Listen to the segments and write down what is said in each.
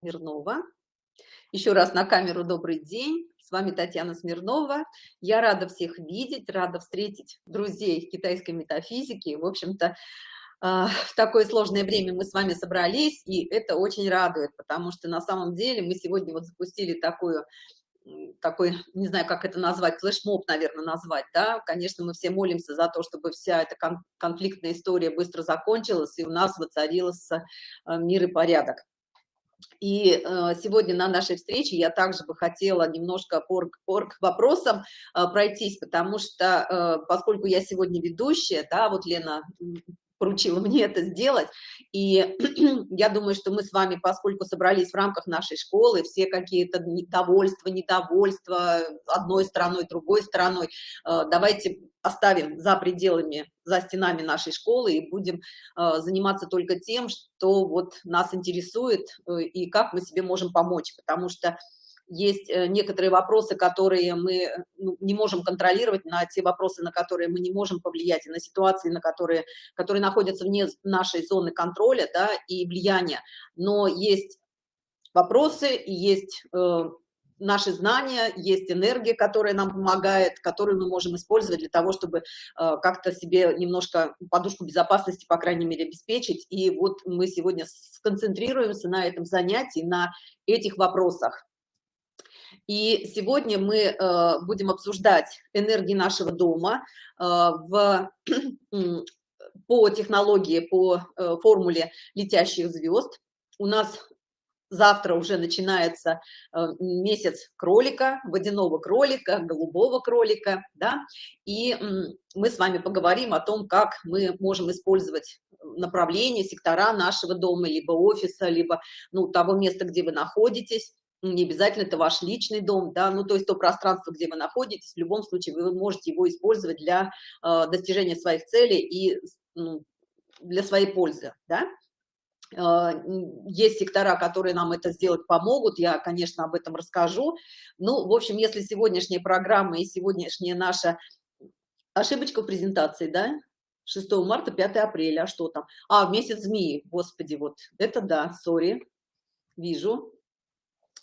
Смирнова. Еще раз на камеру добрый день. С вами Татьяна Смирнова. Я рада всех видеть, рада встретить друзей китайской метафизики. В общем-то, а, в такое сложное время мы с вами собрались, и это очень радует, потому что на самом деле мы сегодня вот запустили такую такой, не знаю, как это назвать, флешмоб, наверное, назвать, да, конечно, мы все молимся за то, чтобы вся эта кон конфликтная история быстро закончилась, и у нас воцарился э, мир и порядок. И э, сегодня на нашей встрече я также бы хотела немножко по, вопросам э, пройтись, потому что, э, поскольку я сегодня ведущая, да, вот Лена поручила мне это сделать. И я думаю, что мы с вами, поскольку собрались в рамках нашей школы, все какие-то недовольства, недовольства одной стороной, другой стороной, э, давайте оставим за пределами, за стенами нашей школы и будем э, заниматься только тем, что вот нас интересует э, и как мы себе можем помочь, потому что есть э, некоторые вопросы, которые мы э, ну, не можем контролировать, на те вопросы, на которые мы не можем повлиять, и на ситуации, на которые, которые находятся вне нашей зоны контроля да, и влияния. Но есть вопросы есть э, наши знания, есть энергия, которая нам помогает, которую мы можем использовать для того, чтобы как-то себе немножко подушку безопасности, по крайней мере, обеспечить. И вот мы сегодня сконцентрируемся на этом занятии, на этих вопросах. И сегодня мы э, будем обсуждать энергии нашего дома э, в, по технологии, по э, формуле летящих звезд. У нас завтра уже начинается месяц кролика, водяного кролика, голубого кролика, да, и мы с вами поговорим о том, как мы можем использовать направление, сектора нашего дома, либо офиса, либо ну, того места, где вы находитесь, не обязательно это ваш личный дом, да, ну, то есть то пространство, где вы находитесь, в любом случае вы можете его использовать для э, достижения своих целей и ну, для своей пользы, да. Э, есть сектора, которые нам это сделать помогут, я, конечно, об этом расскажу. Ну, в общем, если сегодняшняя программа и сегодняшняя наша ошибочка в презентации, да, 6 марта, 5 апреля, а что там? А, месяц змеи, господи, вот, это да, сори, вижу,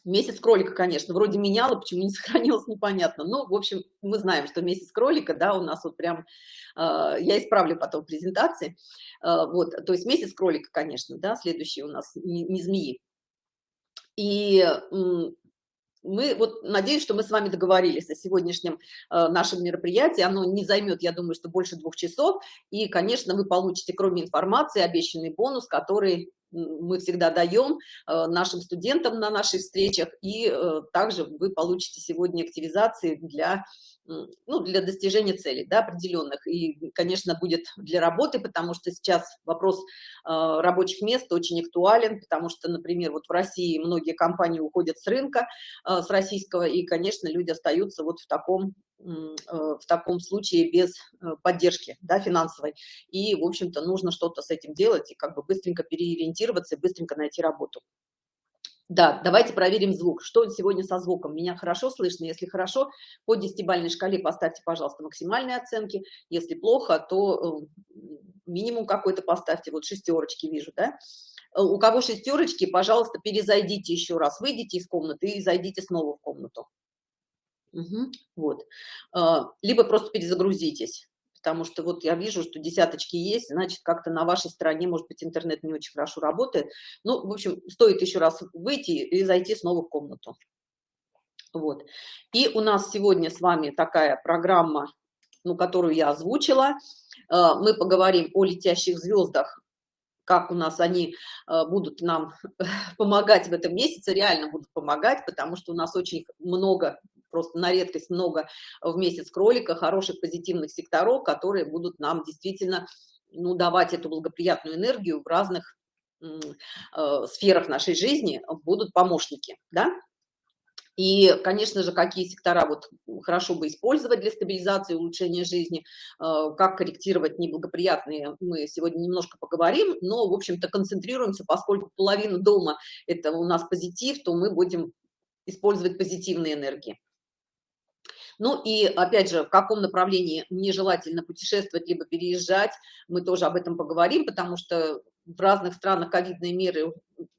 Месяц кролика, конечно, вроде меняла, почему не сохранилось, непонятно. Но, в общем, мы знаем, что месяц кролика, да, у нас вот прям, э, я исправлю потом в презентации. Э, вот, то есть месяц кролика, конечно, да, следующий у нас не, не змеи. И мы вот надеюсь, что мы с вами договорились о сегодняшнем э, нашем мероприятии. Оно не займет, я думаю, что больше двух часов. И, конечно, вы получите, кроме информации, обещанный бонус, который мы всегда даем э, нашим студентам на наших встречах, и э, также вы получите сегодня активизации для, ну, для достижения целей да, определенных. И, конечно, будет для работы, потому что сейчас вопрос э, рабочих мест очень актуален, потому что, например, вот в России многие компании уходят с рынка, с российского, и, конечно, люди остаются вот в таком в таком случае без поддержки да, финансовой. И, в общем-то, нужно что-то с этим делать и как бы быстренько переориентироваться и быстренько найти работу. Да, давайте проверим звук. Что сегодня со звуком? Меня хорошо слышно? Если хорошо, по десятибалльной шкале поставьте, пожалуйста, максимальные оценки. Если плохо, то э, минимум какой-то поставьте. Вот шестерочки вижу, да? Э, у кого шестерочки, пожалуйста, перезайдите еще раз. Выйдите из комнаты и зайдите снова в комнату. Угу, вот. Э, либо просто перезагрузитесь потому что вот я вижу, что десяточки есть, значит, как-то на вашей стороне, может быть, интернет не очень хорошо работает. Ну, в общем, стоит еще раз выйти и зайти снова в комнату. Вот. И у нас сегодня с вами такая программа, ну, которую я озвучила. Э, мы поговорим о летящих звездах, как у нас они э, будут нам помогать в этом месяце, реально будут помогать, потому что у нас очень много просто на редкость много в месяц кролика, хороших позитивных секторов, которые будут нам действительно ну, давать эту благоприятную энергию в разных э, сферах нашей жизни, будут помощники, да? И, конечно же, какие сектора вот хорошо бы использовать для стабилизации улучшения жизни, э, как корректировать неблагоприятные, мы сегодня немножко поговорим, но, в общем-то, концентрируемся, поскольку половина дома – это у нас позитив, то мы будем использовать позитивные энергии. Ну и, опять же, в каком направлении нежелательно путешествовать, либо переезжать, мы тоже об этом поговорим, потому что в разных странах ковидные меры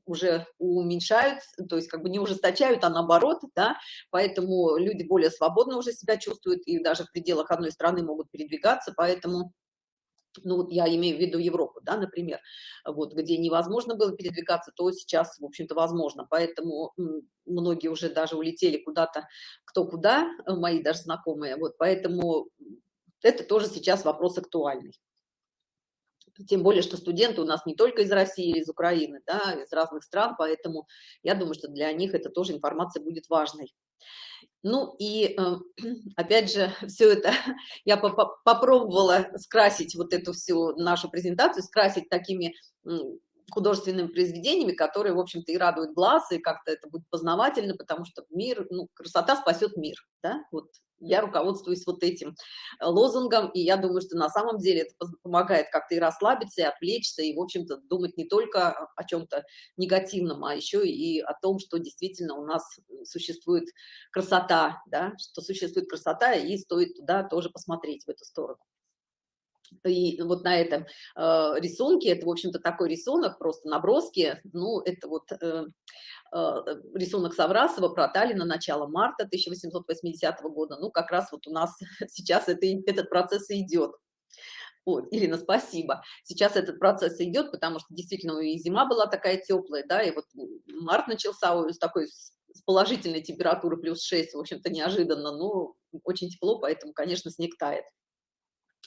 уже уменьшают, то есть как бы не ужесточают, а наоборот, да, поэтому люди более свободно уже себя чувствуют и даже в пределах одной страны могут передвигаться, поэтому ну я имею в виду Европу, да, например, вот, где невозможно было передвигаться, то сейчас, в общем-то, возможно, поэтому многие уже даже улетели куда-то, кто куда, мои даже знакомые, вот, поэтому это тоже сейчас вопрос актуальный. Тем более, что студенты у нас не только из России, из Украины, да, из разных стран, поэтому я думаю, что для них это тоже информация будет важной. Ну и э, опять же, все это я попробовала скрасить вот эту всю нашу презентацию, скрасить такими художественными произведениями, которые, в общем-то, и радуют глаз, и как-то это будет познавательно, потому что мир, ну, красота спасет мир, да, вот я руководствуюсь вот этим э, лозунгом, и я думаю, что на самом деле это помогает как-то и расслабиться, и отвлечься, и, в общем-то, думать не только о чем-то негативном, а еще и о том, что действительно у нас существует красота, да, что существует красота, и стоит туда тоже посмотреть, в эту сторону. И вот на этом э, рисунке, это, в общем-то, такой рисунок, просто наброски, ну, это вот э, э, рисунок Саврасова про Таллина, начало марта 1880 года, ну, как раз вот у нас сейчас это, этот процесс идет. Вот, Ирина, спасибо. Сейчас этот процесс идет, потому что действительно и зима была такая теплая, да, и вот март начался с такой с положительной температуры плюс 6, в общем-то, неожиданно, но очень тепло, поэтому, конечно, снег тает.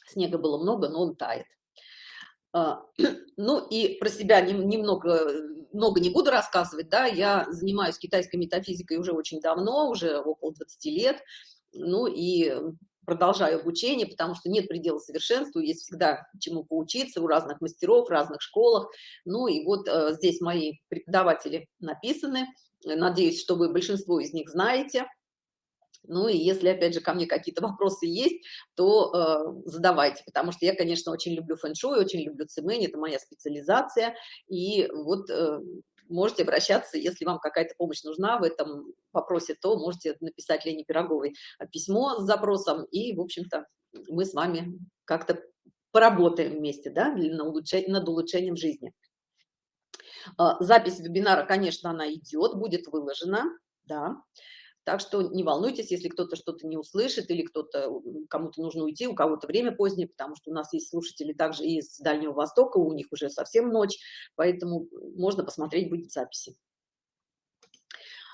Снега было много, но он тает. А, ну и про себя немного, много не буду рассказывать, да, я занимаюсь китайской метафизикой уже очень давно, уже около 20 лет, ну и продолжаю обучение, потому что нет предела совершенству, есть всегда чему поучиться у разных мастеров, в разных школах. Ну и вот э, здесь мои преподаватели написаны, надеюсь, что вы большинство из них знаете. Ну и если, опять же, ко мне какие-то вопросы есть, то э, задавайте, потому что я, конечно, очень люблю фэн-шуй, очень люблю цимэнь, это моя специализация, и вот э, можете обращаться, если вам какая-то помощь нужна в этом вопросе, то можете написать Лене Пироговой письмо с запросом, и, в общем-то, мы с вами как-то поработаем вместе, да, на улучшение, над улучшением жизни. Э, запись вебинара, конечно, она идет, будет выложена, да, так что не волнуйтесь, если кто-то что-то не услышит или кто-то, кому-то нужно уйти, у кого-то время позднее, потому что у нас есть слушатели также из Дальнего Востока, у них уже совсем ночь, поэтому можно посмотреть будет записи.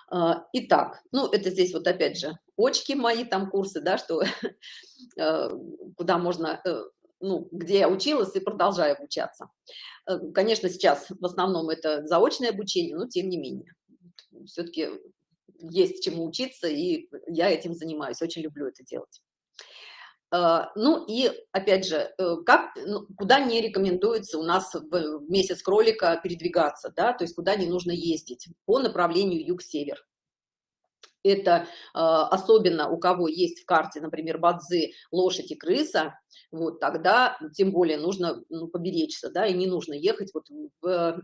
А, итак, ну это здесь вот опять же очки мои там курсы, да, что э, куда можно, э, ну, где я училась и продолжаю обучаться. Э, конечно, сейчас в основном это заочное обучение, но тем не менее. Все-таки есть чему учиться, и я этим занимаюсь, очень люблю это делать. А, ну и опять же, э, как, ну, куда не рекомендуется у нас в месяц кролика передвигаться, да, то есть куда не нужно ездить по направлению юг-север. Это а, особенно у кого есть в карте, например, бадзы, лошадь и крыса, вот тогда тем более нужно ну, поберечься, да, и не нужно ехать вот в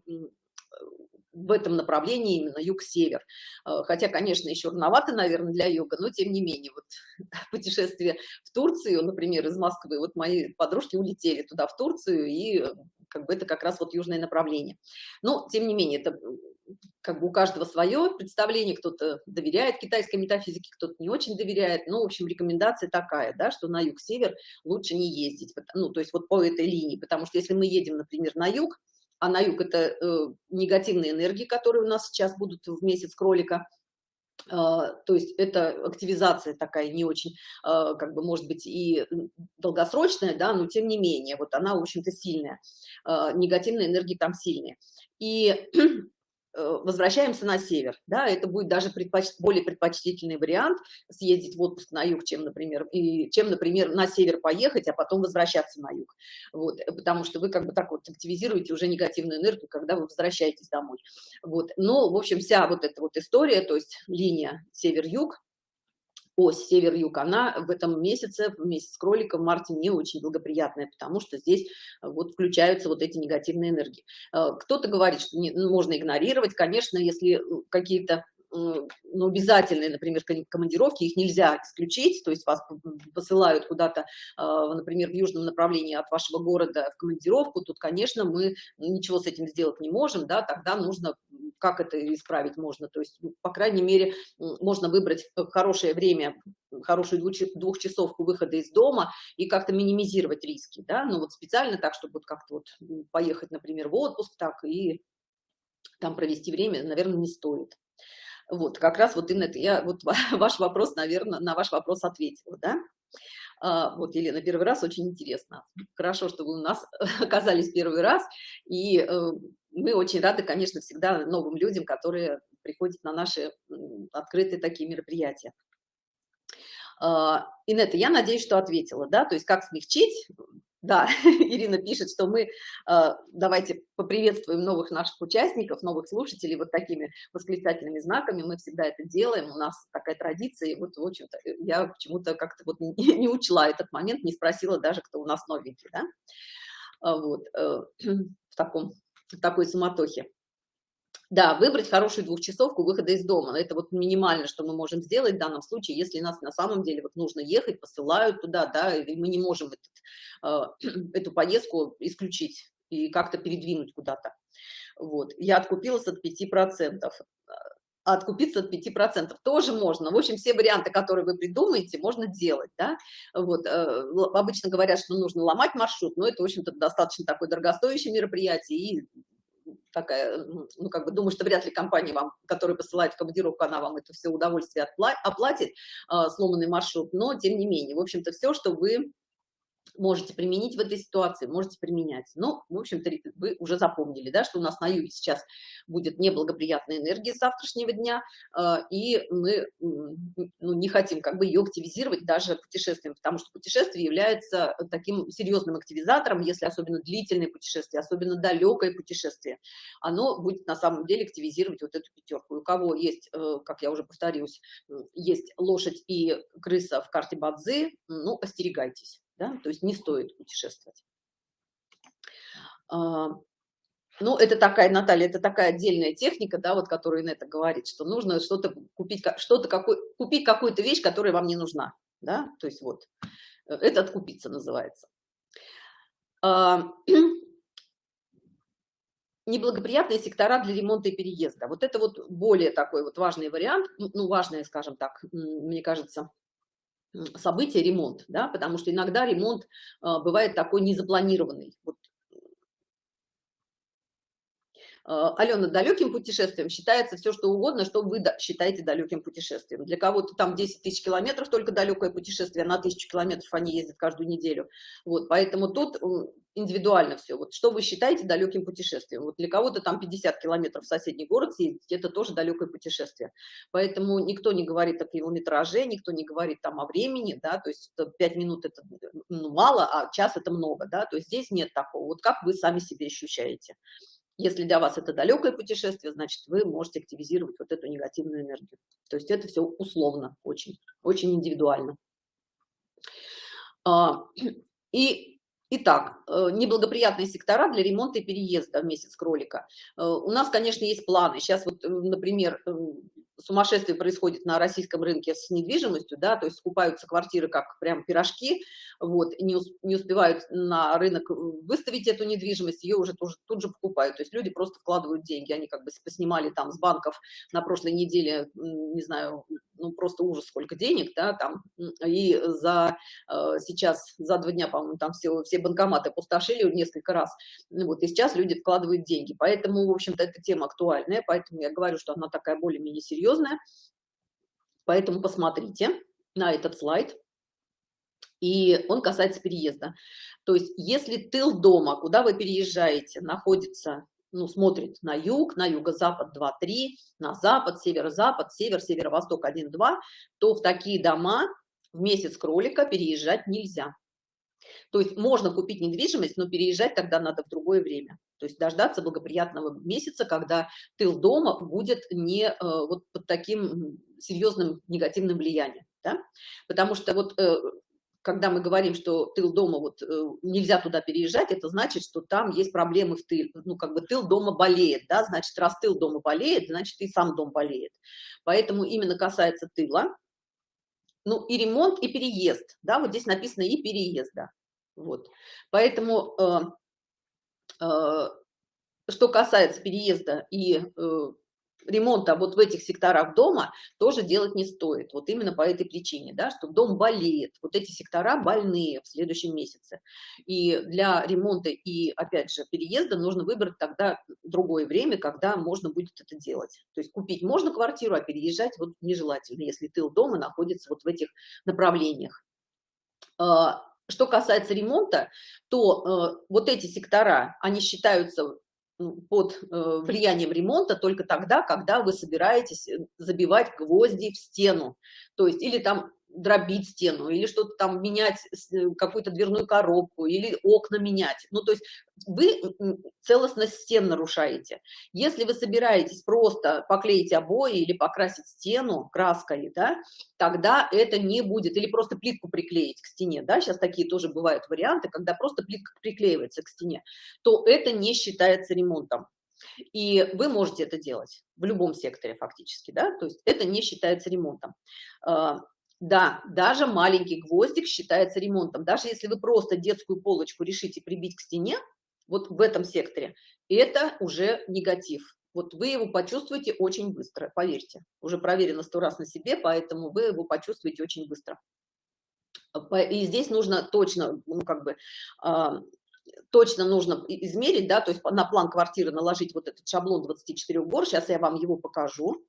в этом направлении именно юг-север. Э, хотя, конечно, еще рановато, наверное, для юга, но тем не менее, вот путешествие в Турцию, например, из Москвы, вот мои подружки улетели туда, в Турцию, и э, как бы это как раз вот южное направление. Но, тем не менее, это как бы у каждого свое представление, кто-то доверяет китайской метафизике, кто-то не очень доверяет, но, в общем, рекомендация такая, да, что на юг-север лучше не ездить, ну, то есть вот по этой линии, потому что если мы едем, например, на юг, а на юг это э, негативные энергии, которые у нас сейчас будут в месяц кролика, э, то есть это активизация такая не очень, э, как бы, может быть, и долгосрочная, да, но тем не менее, вот она, в общем-то, сильная, э, негативные энергии там сильные. И возвращаемся на север, да, это будет даже предпоч... более предпочтительный вариант съездить в отпуск на юг, чем, например, и чем, например, на север поехать, а потом возвращаться на юг, вот, э, потому что вы как бы так вот активизируете уже негативную энергию, когда вы возвращаетесь домой, вот, но, в общем, вся вот эта вот история, то есть линия север-юг, ось север-юг, она в этом месяце, в месяц кролика, в марте не очень благоприятная, потому что здесь э, вот включаются вот эти негативные энергии. Э, кто-то говорит, что не, ну, можно игнорировать, конечно, если э, какие-то ну, обязательные, например, командировки, их нельзя исключить, то есть вас посылают куда-то, например, в южном направлении от вашего города в командировку, тут, конечно, мы ничего с этим сделать не можем, да, тогда нужно как это исправить можно, то есть, ну, по крайней мере, можно выбрать хорошее время, хорошую двухчасовку выхода из дома и как-то минимизировать риски, да, ну вот специально так, чтобы вот как-то вот поехать, например, в отпуск так и там провести время, наверное, не стоит. Вот, как раз вот именно это, я вот ваш вопрос, наверное, на ваш вопрос ответила, да? А, вот, Елена, первый раз очень интересно. Хорошо, что вы у нас оказались первый раз, и э, мы очень рады, конечно, всегда новым людям, которые приходят на наши открытые такие мероприятия. А, Инетта, я надеюсь, что ответила, да, то есть как смягчить, да, Ирина пишет, что мы э, давайте поприветствуем новых наших участников, новых слушателей вот такими восклицательными знаками. Мы всегда это делаем, у нас такая традиция. И вот, в общем-то, я почему-то как-то вот не, не учла этот момент, не спросила даже, кто у нас новенький, да? А вот, э, в, таком, в такой суматохе. Да, выбрать хорошую двухчасовку выхода из дома. Это вот минимально, что мы можем сделать в данном случае, если нас на самом деле вот нужно ехать, посылают туда, да, и мы не можем этот, э, эту поездку исключить и как-то передвинуть куда-то. Вот. Я откупилась от 5%. А откупиться от 5% тоже можно. В общем, все варианты, которые вы придумаете, можно делать. Да? Вот, э, обычно говорят, что нужно ломать маршрут, но это, в общем-то, достаточно такое дорогостоящее мероприятие, и такая, ну, как бы думаю, что вряд ли компания вам, которая посылает в командировку, она вам это все удовольствие оплатит, э, сломанный маршрут, но тем не менее, в общем-то, все, что вы можете применить в этой ситуации, можете применять. Ну, в общем-то, вы уже запомнили, да, что у нас на юге сейчас будет неблагоприятная энергия завтрашнего дня, э, и мы ну, не хотим как бы ее активизировать даже путешествием, потому что путешествие является таким серьезным активизатором, если особенно длительное путешествие, особенно далекое путешествие, оно будет на самом деле активизировать вот эту пятерку. у кого есть, э, как я уже повторюсь, есть лошадь и крыса в карте Бадзи, ну, остерегайтесь да? то есть не стоит путешествовать. А, ну, это такая, Наталья, это такая отдельная техника, да, вот, которая это говорит, что нужно что-то купить, что-то какой, купить какую-то вещь, которая вам не нужна, да, то есть вот, э, это откупиться называется. А, неблагоприятные сектора для ремонта и переезда. Вот это вот более такой вот важный вариант, ну, важный, скажем так, мне кажется, событие ремонт, да, потому что иногда ремонт а, бывает такой незапланированный. Вот. А, Алена, далеким путешествием считается все, что угодно, что вы считаете далеким путешествием. Для кого-то там 10 тысяч километров только далекое путешествие, на тысячу километров они ездят каждую неделю. Вот, поэтому тут индивидуально все. Вот что вы считаете далеким путешествием? Вот для кого-то там 50 километров в соседний город съездить, это тоже далекое путешествие. Поэтому никто не говорит о километраже, никто не говорит там о времени, да, то есть 5 минут это ну, мало, а час это много, да, то есть здесь нет такого. Вот как вы сами себе ощущаете? Если для вас это далекое путешествие, значит, вы можете активизировать вот эту негативную энергию. То есть это все условно, очень, очень индивидуально. А, и Итак, э, неблагоприятные сектора для ремонта и переезда в месяц кролика. Э, у нас, конечно, есть планы. Сейчас вот, э, например, сумасшествие происходит на российском рынке с недвижимостью, да, то есть скупаются квартиры как прям пирожки, вот, не, не успевают на рынок выставить эту недвижимость, ее уже тоже, тут же покупают, то есть люди просто вкладывают деньги, они как бы поснимали там с банков на прошлой неделе, не знаю, ну просто ужас сколько денег, да, там, и за э, сейчас, за два дня, по-моему, там все, все банкоматы пустошили несколько раз, вот, и сейчас люди вкладывают деньги, поэтому, в общем-то, эта тема актуальная, поэтому я говорю, что она такая более-менее серьезная, поэтому посмотрите на этот слайд, и он касается переезда. То есть, если тыл дома, куда вы переезжаете, находится ну, смотрит на юг, на юго-запад 2-3, на запад, северо-запад, север, северо-восток 1-2, то в такие дома в месяц кролика переезжать нельзя. То есть можно купить недвижимость, но переезжать тогда надо в другое время. То есть дождаться благоприятного месяца, когда тыл дома будет не э, вот под таким серьезным негативным влиянием. Да? Потому что вот э, когда мы говорим, что тыл дома, вот э, нельзя туда переезжать, это значит, что там есть проблемы в тыл, ну, как бы тыл дома болеет, да, значит, раз тыл дома болеет, значит, и сам дом болеет. Поэтому именно касается тыла, ну, и ремонт, и переезд, да, вот здесь написано и переезда, вот. Поэтому, что касается переезда и э, ремонта вот в этих секторах дома тоже делать не стоит. Вот именно по этой причине, да, что дом болеет. Вот эти сектора больные в следующем месяце. И для ремонта и, опять же, переезда нужно выбрать тогда другое время, когда можно будет это делать. То есть купить можно квартиру, а переезжать вот нежелательно, если тыл дома находится вот в этих направлениях. Что касается ремонта, то э, вот эти сектора, они считаются под э, влиянием ремонта только тогда, когда вы собираетесь э, забивать гвозди в стену. То есть или там дробить стену, или что-то там менять, э, какую-то дверную коробку, или окна менять. Ну, то есть вы целостность стен нарушаете. Если вы собираетесь просто поклеить обои или покрасить стену краской, да, тогда это не будет, или просто плитку приклеить к стене, да, сейчас такие тоже бывают варианты, когда просто плитка приклеивается к стене, то это не считается ремонтом. И вы можете это делать в любом секторе фактически, да, то есть это не считается ремонтом. А, да, даже маленький гвоздик считается ремонтом. Даже если вы просто детскую полочку решите прибить к стене, вот в этом секторе, это уже негатив. Вот вы его почувствуете очень быстро, поверьте. Уже проверено сто раз на себе, поэтому вы его почувствуете очень быстро. И здесь нужно точно, ну, как бы, э, точно нужно измерить, да, то есть на план квартиры наложить вот этот шаблон 24 гор. Сейчас я вам его покажу.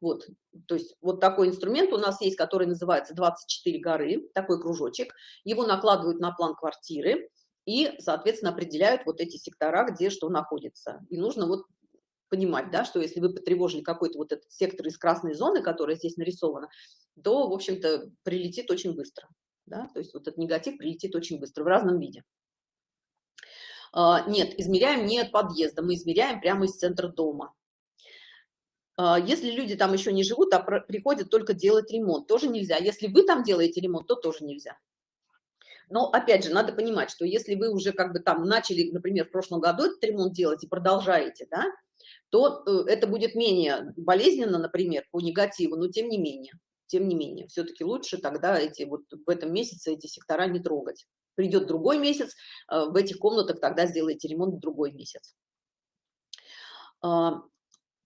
Вот, то есть вот такой инструмент у нас есть, который называется 24 горы, такой кружочек. Его накладывают на план квартиры и, соответственно, определяют вот эти сектора, где что находится. И нужно вот понимать, да, что если вы потревожили какой-то вот этот сектор из красной зоны, которая здесь нарисована, то, в общем-то, прилетит очень быстро. Да? То есть вот этот негатив прилетит очень быстро в разном виде. А, нет, измеряем не от подъезда, мы измеряем прямо из центра дома. А, если люди там еще не живут, а приходят только делать ремонт, тоже нельзя. Если вы там делаете ремонт, то тоже нельзя. Но, опять же, надо понимать, что если вы уже как бы там начали, например, в прошлом году этот ремонт делать и продолжаете, да, то э, это будет менее болезненно, например, по негативу, но тем не менее, тем не менее, все-таки лучше тогда эти вот в этом месяце эти сектора не трогать. Придет другой месяц, э, в этих комнатах тогда сделайте ремонт в другой месяц.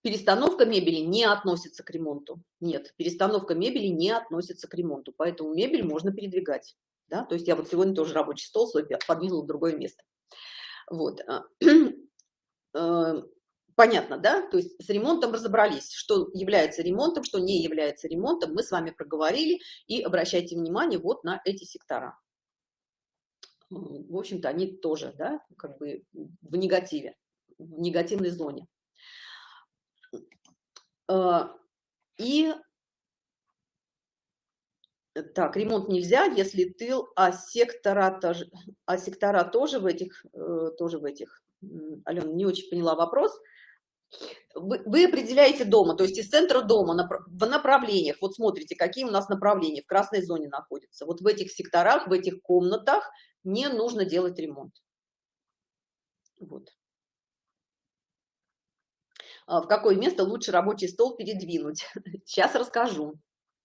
Перестановка мебели не относится к ремонту. Нет, перестановка мебели не относится к ремонту, поэтому мебель можно передвигать. Да? То есть я вот сегодня тоже рабочий стол свой подвинула в другое место. Вот. А, э, понятно, да? То есть с ремонтом разобрались, что является ремонтом, что не является ремонтом. Мы с вами проговорили и обращайте внимание вот на эти сектора. В общем-то, они тоже, да, как бы в негативе, в негативной зоне. А, и так, ремонт нельзя, если тыл, а сектора, тоже, а сектора тоже в этих, э, тоже в этих. Алена, не очень поняла вопрос. Вы, вы определяете дома, то есть из центра дома в направлениях, вот смотрите, какие у нас направления в красной зоне находятся. Вот в этих секторах, в этих комнатах не нужно делать ремонт. Вот. А, в какое место лучше рабочий стол передвинуть. Сейчас расскажу.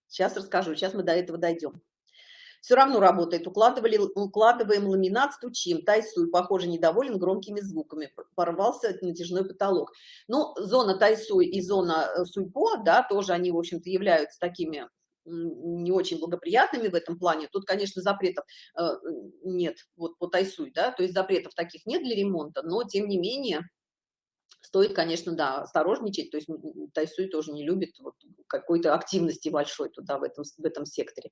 Сейчас расскажу. Сейчас мы до этого дойдем. Все равно работает. Укладывали, укладываем ламинат, стучим. Тайсуй, похоже, недоволен громкими звуками. Порвался натяжной потолок. Ну, зона Тайсуй и зона э, Суйпо, да, тоже они, в общем-то, являются такими не очень благоприятными в этом плане. Тут, конечно, запретов э, нет, вот по Тайсуй, да, то есть запретов таких нет для ремонта, но, тем не менее, стоит, конечно, да, осторожничать, то есть Тайсуй тоже не любит вот какой-то активности большой туда, в этом, в этом секторе.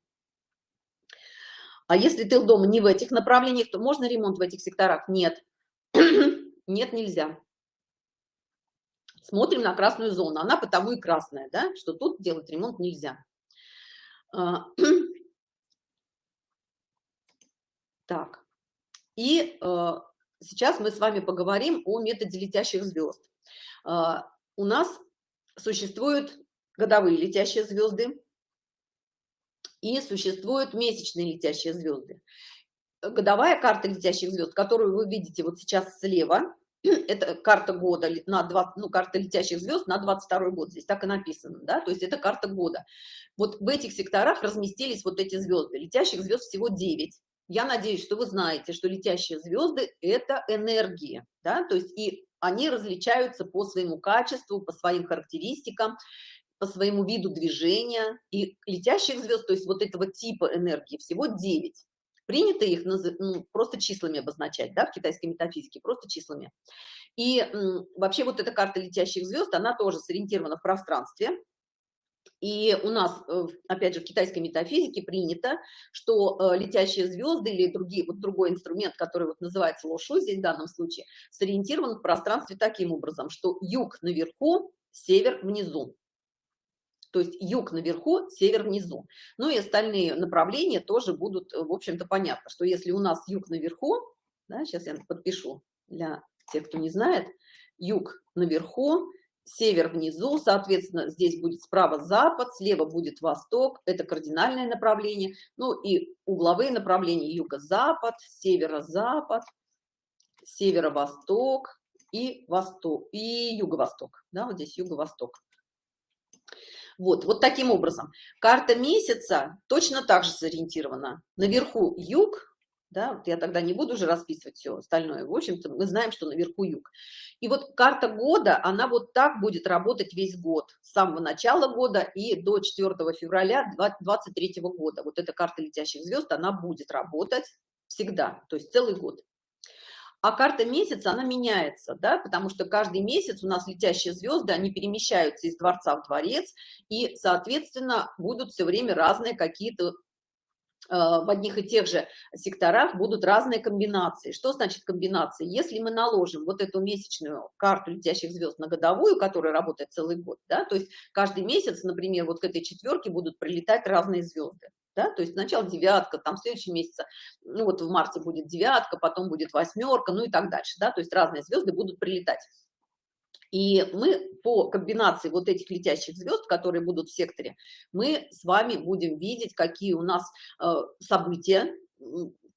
А если тыл дома не в этих направлениях, то можно ремонт в этих секторах? Нет. Нет, нельзя. Смотрим на красную зону. Она потому и красная, да, что тут делать ремонт нельзя. А, так. И э, сейчас мы с вами поговорим о методе летящих звезд. А, у нас существуют годовые летящие звезды и существуют месячные летящие звезды. Годовая карта летящих звезд, которую вы видите вот сейчас слева, это карта года на 20, ну, карта летящих звезд на 22 год, здесь так и написано, да, то есть это карта года. Вот в этих секторах разместились вот эти звезды, летящих звезд всего 9. Я надеюсь, что вы знаете, что летящие звезды – это энергии, да, то есть и они различаются по своему качеству, по своим характеристикам, по своему виду движения. И летящих звезд, то есть вот этого типа энергии, всего 9. Принято их ну, просто числами обозначать, да, в китайской метафизике, просто числами. И вообще вот эта карта летящих звезд, она тоже сориентирована в пространстве, и у нас, э, опять же, в китайской метафизике принято, что э, летящие звезды или другие, вот другой инструмент, который вот называется лошу здесь в данном случае, сориентирован в пространстве таким образом, что юг наверху, север внизу. То есть юг наверху, север внизу. Ну и остальные направления тоже будут, э, в общем-то, понятно, что если у нас юг наверху, да, сейчас я подпишу для тех, кто не знает, юг наверху, север внизу, соответственно, здесь будет справа запад, слева будет восток, это кардинальное направление, ну и угловые направления юго-запад, северо-запад, северо-восток и восток, и юго-восток, да, вот здесь юго-восток. Вот, вот таким образом. Карта месяца точно так же сориентирована. Наверху юг, да, вот я тогда не буду уже расписывать все остальное, в общем-то, мы знаем, что наверху юг. И вот карта года, она вот так будет работать весь год, с самого начала года и до 4 февраля 2023 года. Вот эта карта летящих звезд, она будет работать всегда, то есть целый год. А карта месяца, она меняется, да, потому что каждый месяц у нас летящие звезды, они перемещаются из дворца в дворец, и, соответственно, будут все время разные какие-то в одних и тех же секторах будут разные комбинации. Что значит комбинации? Если мы наложим вот эту месячную карту летящих звезд на годовую, которая работает целый год, да, то есть каждый месяц, например, вот к этой четверке будут прилетать разные звезды. Да, то есть сначала девятка, там в следующем месяце, ну вот в марте будет девятка, потом будет восьмерка, ну и так дальше, да, то есть разные звезды будут прилетать. И мы по комбинации вот этих летящих звезд, которые будут в секторе, мы с вами будем видеть, какие у нас э, события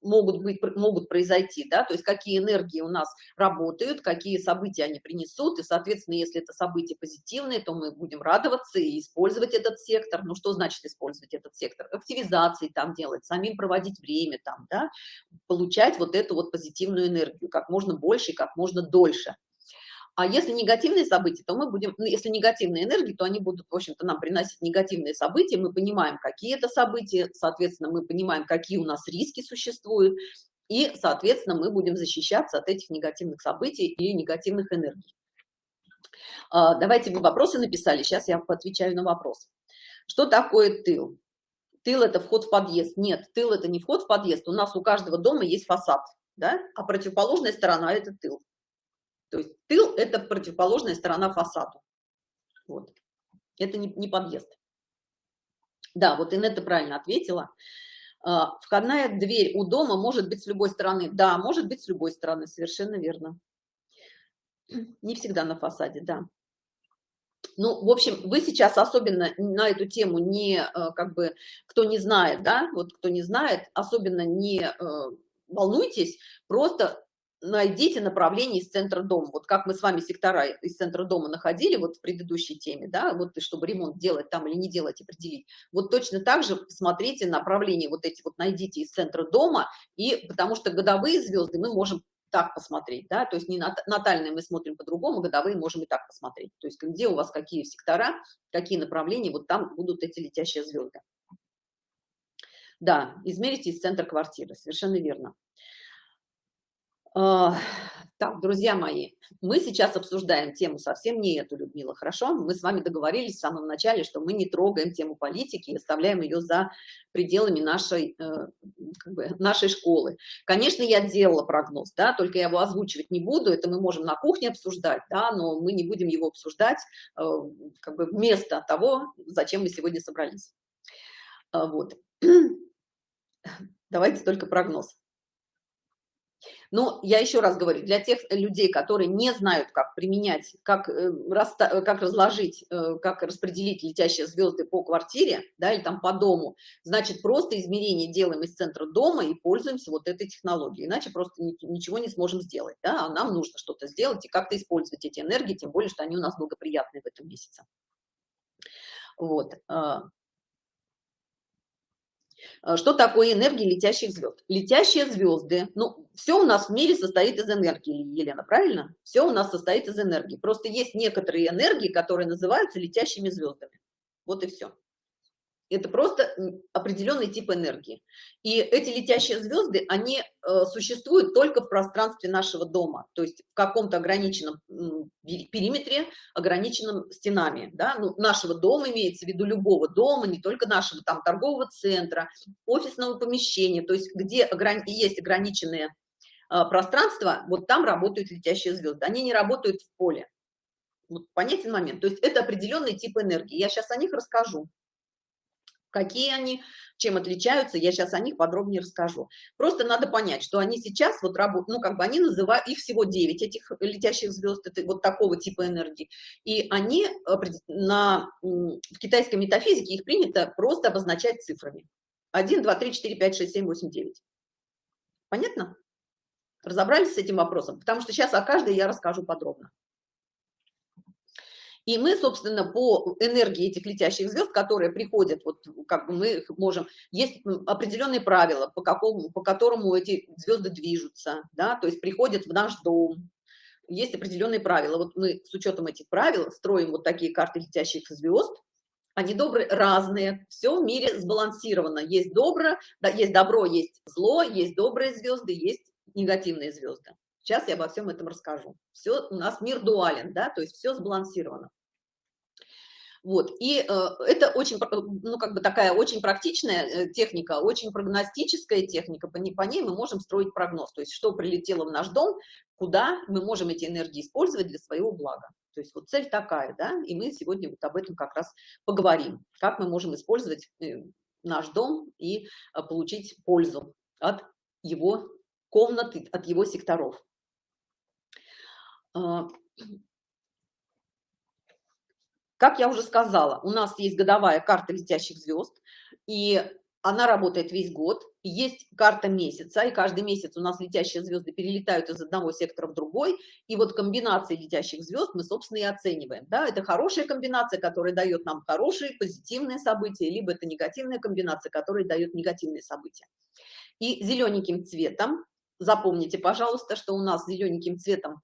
могут быть могут произойти да то есть какие энергии у нас работают какие события они принесут. И соответственно если это события позитивные то мы будем радоваться и использовать этот сектор. Ну что значит использовать этот сектор? Активизации там делать самим проводить время там да получать вот эту вот позитивную энергию как можно больше и как можно дольше а если негативные события, то мы будем, ну, если негативные энергии, то они будут, в общем-то, нам приносить негативные события. Мы понимаем, какие это события, соответственно, мы понимаем, какие у нас риски существуют, и, соответственно, мы будем защищаться от этих негативных событий и негативных энергий. А, давайте вы вопросы написали, сейчас я отвечаю на вопрос. Что такое тыл? Тыл – это вход в подъезд. Нет, тыл – это не вход в подъезд. У нас у каждого дома есть фасад, да? а противоположная сторона – это тыл. То есть тыл – это противоположная сторона фасаду. Вот. Это не, не подъезд. Да, вот Инетта правильно ответила. А, входная дверь у дома может быть с любой стороны. Да, может быть с любой стороны, совершенно верно. Не всегда на фасаде, да. Ну, в общем, вы сейчас особенно на эту тему не, э, как бы, кто не знает, да, вот кто не знает, особенно не э, волнуйтесь, просто найдите направление из центра дома. Вот как мы с вами сектора из центра дома находили вот в предыдущей теме, да, вот чтобы ремонт делать там или не делать, определить. Вот точно так же смотрите направление вот эти вот найдите из центра дома, и потому что годовые звезды мы можем так посмотреть, да, то есть не натальные мы смотрим по-другому, годовые можем и так посмотреть. То есть где у вас какие сектора, какие направления, вот там будут эти летящие звезды. Да, измерите из центра квартиры, совершенно верно. А, так, друзья мои, мы сейчас обсуждаем тему совсем не эту, Людмила, хорошо? Мы с вами договорились в самом начале, что мы не трогаем тему политики и оставляем ее за пределами нашей, э, как бы, нашей школы. Конечно, я делала прогноз, да, только я его озвучивать не буду, это мы можем на кухне обсуждать, да, но мы не будем его обсуждать э, как бы вместо того, зачем мы сегодня собрались. А, вот. Давайте только прогноз. Но я еще раз говорю, для тех людей, которые не знают, как применять, как, э, как разложить, э, как распределить летящие звезды по квартире, да, или там по дому, значит, просто измерение делаем из центра дома и пользуемся вот этой технологией, иначе просто ничего не сможем сделать, да, а нам нужно что-то сделать и как-то использовать эти энергии, тем более, что они у нас благоприятные в этом месяце. Вот. А, что такое энергия летящих звезд? Летящие звезды, ну, все у нас в мире состоит из энергии, Елена, правильно? Все у нас состоит из энергии. Просто есть некоторые энергии, которые называются летящими звездами. Вот и все. Это просто определенный тип энергии. И эти летящие звезды, они э, существуют только в пространстве нашего дома, то есть в каком-то ограниченном периметре, ограниченном стенами. Да? Ну, нашего дома имеется в виду любого дома, не только нашего там торгового центра, офисного помещения, то есть где ограни есть ограниченные э, пространства, вот там работают летящие звезды. Они не работают в поле. Вот понятен момент. То есть это определенный тип энергии. Я сейчас о них расскажу. Какие они, чем отличаются, я сейчас о них подробнее расскажу. Просто надо понять, что они сейчас вот работают, ну, как бы они называют, их всего 9, этих летящих звезд, это вот такого типа энергии. И они на, в китайской метафизике их принято просто обозначать цифрами. 1, 2, 3, 4, 5, 6, 7, 8, 9. Понятно? Разобрались с этим вопросом? Потому что сейчас о каждой я расскажу подробно. И мы, собственно, по энергии этих летящих звезд, которые приходят, вот как бы мы их можем, есть определенные правила, по, какому, по которому эти звезды движутся, да, то есть приходят в наш дом, есть определенные правила. Вот мы с учетом этих правил строим вот такие карты летящих звезд, они добрые, разные, все в мире сбалансировано. Есть добро, да, есть добро, есть зло, есть добрые звезды, есть негативные звезды. Сейчас я обо всем этом расскажу. Все у нас мир дуален, да, то есть все сбалансировано. Вот, и э, это очень, ну, как бы такая очень практичная э, техника, очень прогностическая техника, по, по ней мы можем строить прогноз, то есть что прилетело в наш дом, куда мы можем эти энергии использовать для своего блага. То есть вот цель такая, да, и мы сегодня вот об этом как раз поговорим, как мы можем использовать э, наш дом и э, получить пользу от его комнаты, от его секторов. Как я уже сказала, у нас есть годовая карта летящих звезд, и она работает весь год. Есть карта месяца, и каждый месяц у нас летящие звезды перелетают из одного сектора в другой, и вот комбинации летящих звезд мы, собственно, и оцениваем. Да, это хорошая комбинация, которая дает нам хорошие, позитивные события, либо это негативная комбинация, которая дает негативные события. И зелененьким цветом, запомните, пожалуйста, что у нас зелененьким цветом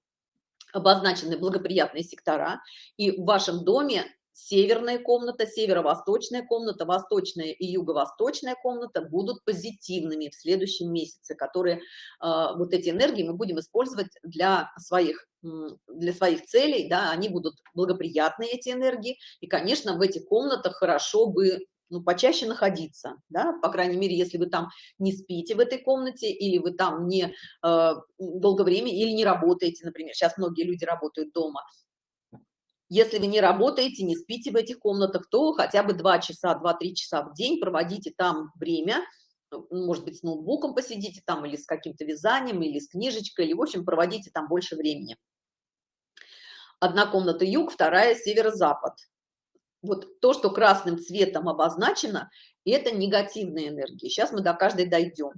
обозначены благоприятные сектора, и в вашем доме северная комната, северо-восточная комната, восточная и юго-восточная комната будут позитивными в следующем месяце, которые, э, вот эти энергии мы будем использовать для своих, для своих целей, да, они будут благоприятные, эти энергии, и, конечно, в этих комнатах хорошо бы ну, почаще находиться, да, по крайней мере, если вы там не спите в этой комнате, или вы там не э, долгое время, или не работаете, например, сейчас многие люди работают дома. Если вы не работаете, не спите в этих комнатах, то хотя бы 2 часа, 2-3 часа в день проводите там время, может быть, с ноутбуком посидите там, или с каким-то вязанием, или с книжечкой, или, в общем, проводите там больше времени. Одна комната юг, вторая северо-запад вот то, что красным цветом обозначено, это негативные энергии. Сейчас мы до каждой дойдем.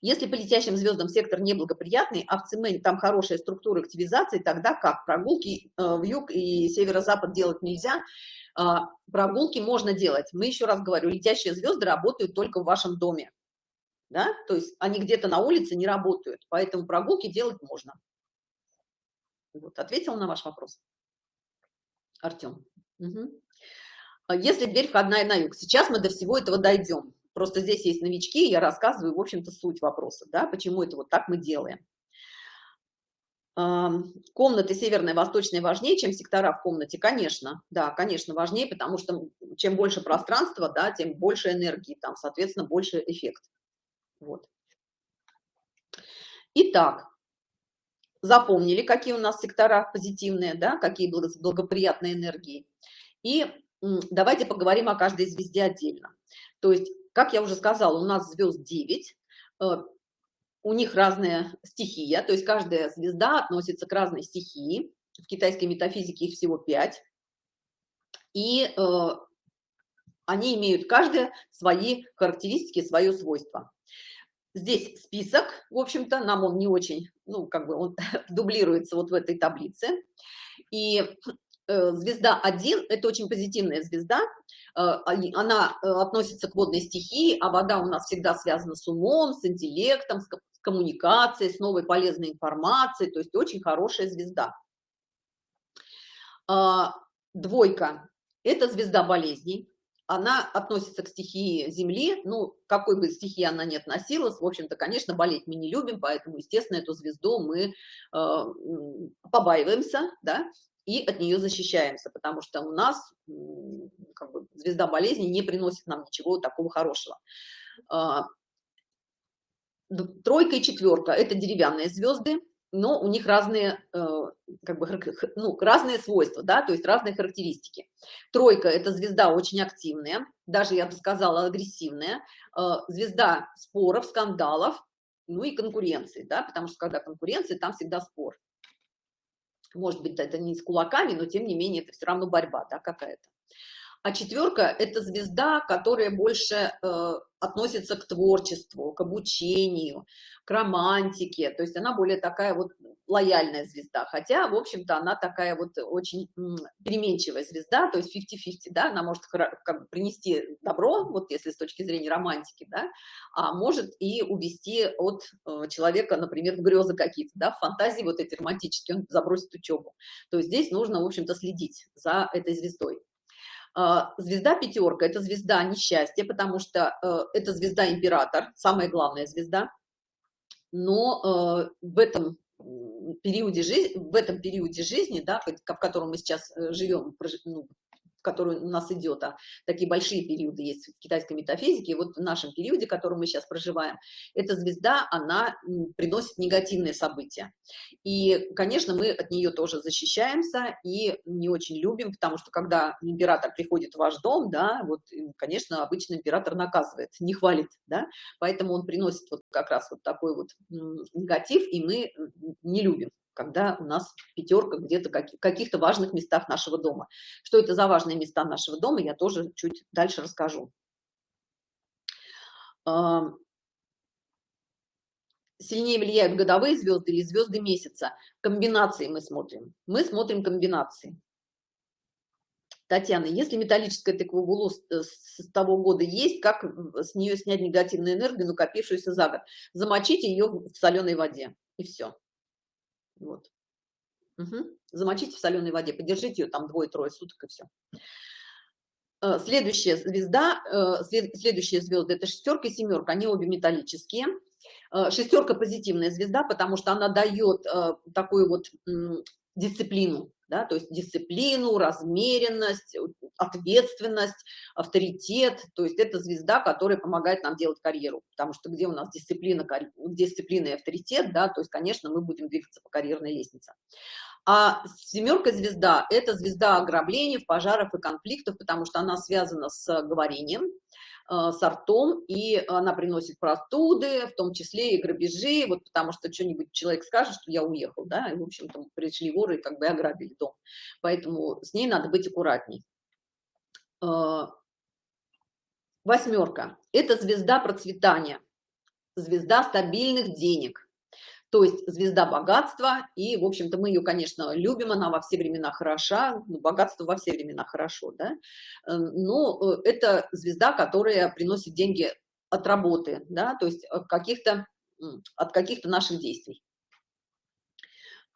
Если по летящим звездам сектор неблагоприятный, а в ЦМ там хорошая структура активизации, тогда как? Прогулки э, в юг и северо-запад делать нельзя, а, прогулки можно делать. Мы еще раз говорю, летящие звезды работают только в вашем доме. Да? То есть они где-то на улице не работают, поэтому прогулки делать можно. Вот, ответил на ваш вопрос. Артем. Угу. Если дверь входная на юг, сейчас мы до всего этого дойдем. Просто здесь есть новички, я рассказываю, в общем-то, суть вопроса, да, почему это вот так мы делаем. Комнаты северная, восточная важнее, чем сектора в комнате, конечно, да, конечно, важнее, потому что чем больше пространства, да, тем больше энергии, там, соответственно, больше эффект. Вот. Итак, запомнили, какие у нас сектора позитивные, да, какие благоприятные энергии. И давайте поговорим о каждой звезде отдельно. То есть, как я уже сказала, у нас звезд 9, э, у них разная стихия, то есть каждая звезда относится к разной стихии. В китайской метафизике их всего 5. И э, они имеют каждая свои характеристики, свое свойство. Здесь список, в общем-то, нам он не очень, ну, как бы он дублируется вот в этой таблице. И э, звезда 1 – это очень позитивная звезда, э, она э, относится к водной стихии, а вода у нас всегда связана с умом, с интеллектом, с коммуникацией, с новой полезной информацией, то есть очень хорошая звезда. А, двойка – это звезда болезней, она относится к стихии Земли, ну, какой бы стихии она ни относилась, в общем-то, конечно, болеть мы не любим, поэтому, естественно, эту звезду мы э, побаиваемся, да, и от нее защищаемся, потому что у нас как бы, звезда болезни не приносит нам ничего такого хорошего. А, тройка и четверка – это деревянные звезды, но у них разные, э, как бы, ну, разные свойства, да, то есть разные характеристики. Тройка – это звезда очень активная, даже, я бы сказала, агрессивная, э, звезда споров, скандалов, ну и конкуренции, да, потому что когда конкуренция, там всегда спор. Может быть, это не с кулаками, но тем не менее это все равно борьба, да, какая-то. А четверка – это звезда, которая больше э, относится к творчеству, к обучению, к романтике. То есть она более такая вот лояльная звезда. Хотя, в общем-то, она такая вот очень переменчивая звезда, то есть 50-50, да, она может как бы принести добро, вот если с точки зрения романтики, да, а может и увести от э, человека, например, в грезы какие-то, да, в фантазии вот эти романтические, он забросит учебу. То есть здесь нужно, в общем-то, следить за этой звездой. А, звезда пятерка – это звезда несчастья, потому что э, это звезда император, самая главная звезда. Но э, в этом периоде жизни, в этом периоде жизни, да, в котором мы сейчас э, живем, ну, который у нас идет, а такие большие периоды есть в китайской метафизике, вот в нашем периоде, в котором мы сейчас проживаем, эта звезда, она приносит негативные события. И, конечно, мы от нее тоже защищаемся и не очень любим, потому что когда император приходит в ваш дом, да, вот, конечно, обычно император наказывает, не хвалит, да, поэтому он приносит вот как раз вот такой вот негатив, и мы не любим когда у нас пятерка где-то в каких-то важных местах нашего дома. Что это за важные места нашего дома, я тоже чуть дальше расскажу. Сильнее влияют годовые звезды или звезды месяца. Комбинации мы смотрим. Мы смотрим комбинации. Татьяна, если металлическая тыква с того года есть, как с нее снять негативную энергию, накопившуюся за год? Замочите ее в соленой воде, и все. Вот. Угу. Замочите в соленой воде, подержите ее там двое-трое суток и все. Э, следующая звезда, э, следующие звезды это шестерка и семерка, они обе металлические. Э, шестерка позитивная звезда, потому что она дает такую вот дисциплину, да, то есть дисциплину, размеренность, ответственность, авторитет, то есть это звезда, которая помогает нам делать карьеру, потому что где у нас дисциплина, дисциплина и авторитет, да, то есть, конечно, мы будем двигаться по карьерной лестнице. А семерка звезда – это звезда ограблений, пожаров и конфликтов, потому что она связана с говорением, Э, сортом, и она приносит простуды, в том числе и грабежи, вот потому что что-нибудь человек скажет, что я уехал, да, и, в общем-то, пришли воры и как бы ограбили дом. Поэтому с ней надо быть аккуратней. Э, восьмерка – это звезда процветания, звезда стабильных денег то есть звезда богатства, и, в общем-то, мы ее, конечно, любим, она во все времена хороша, ну, богатство во все времена хорошо, да, э, но э, это звезда, которая приносит деньги от работы, да, то есть от каких-то от каких-то наших действий.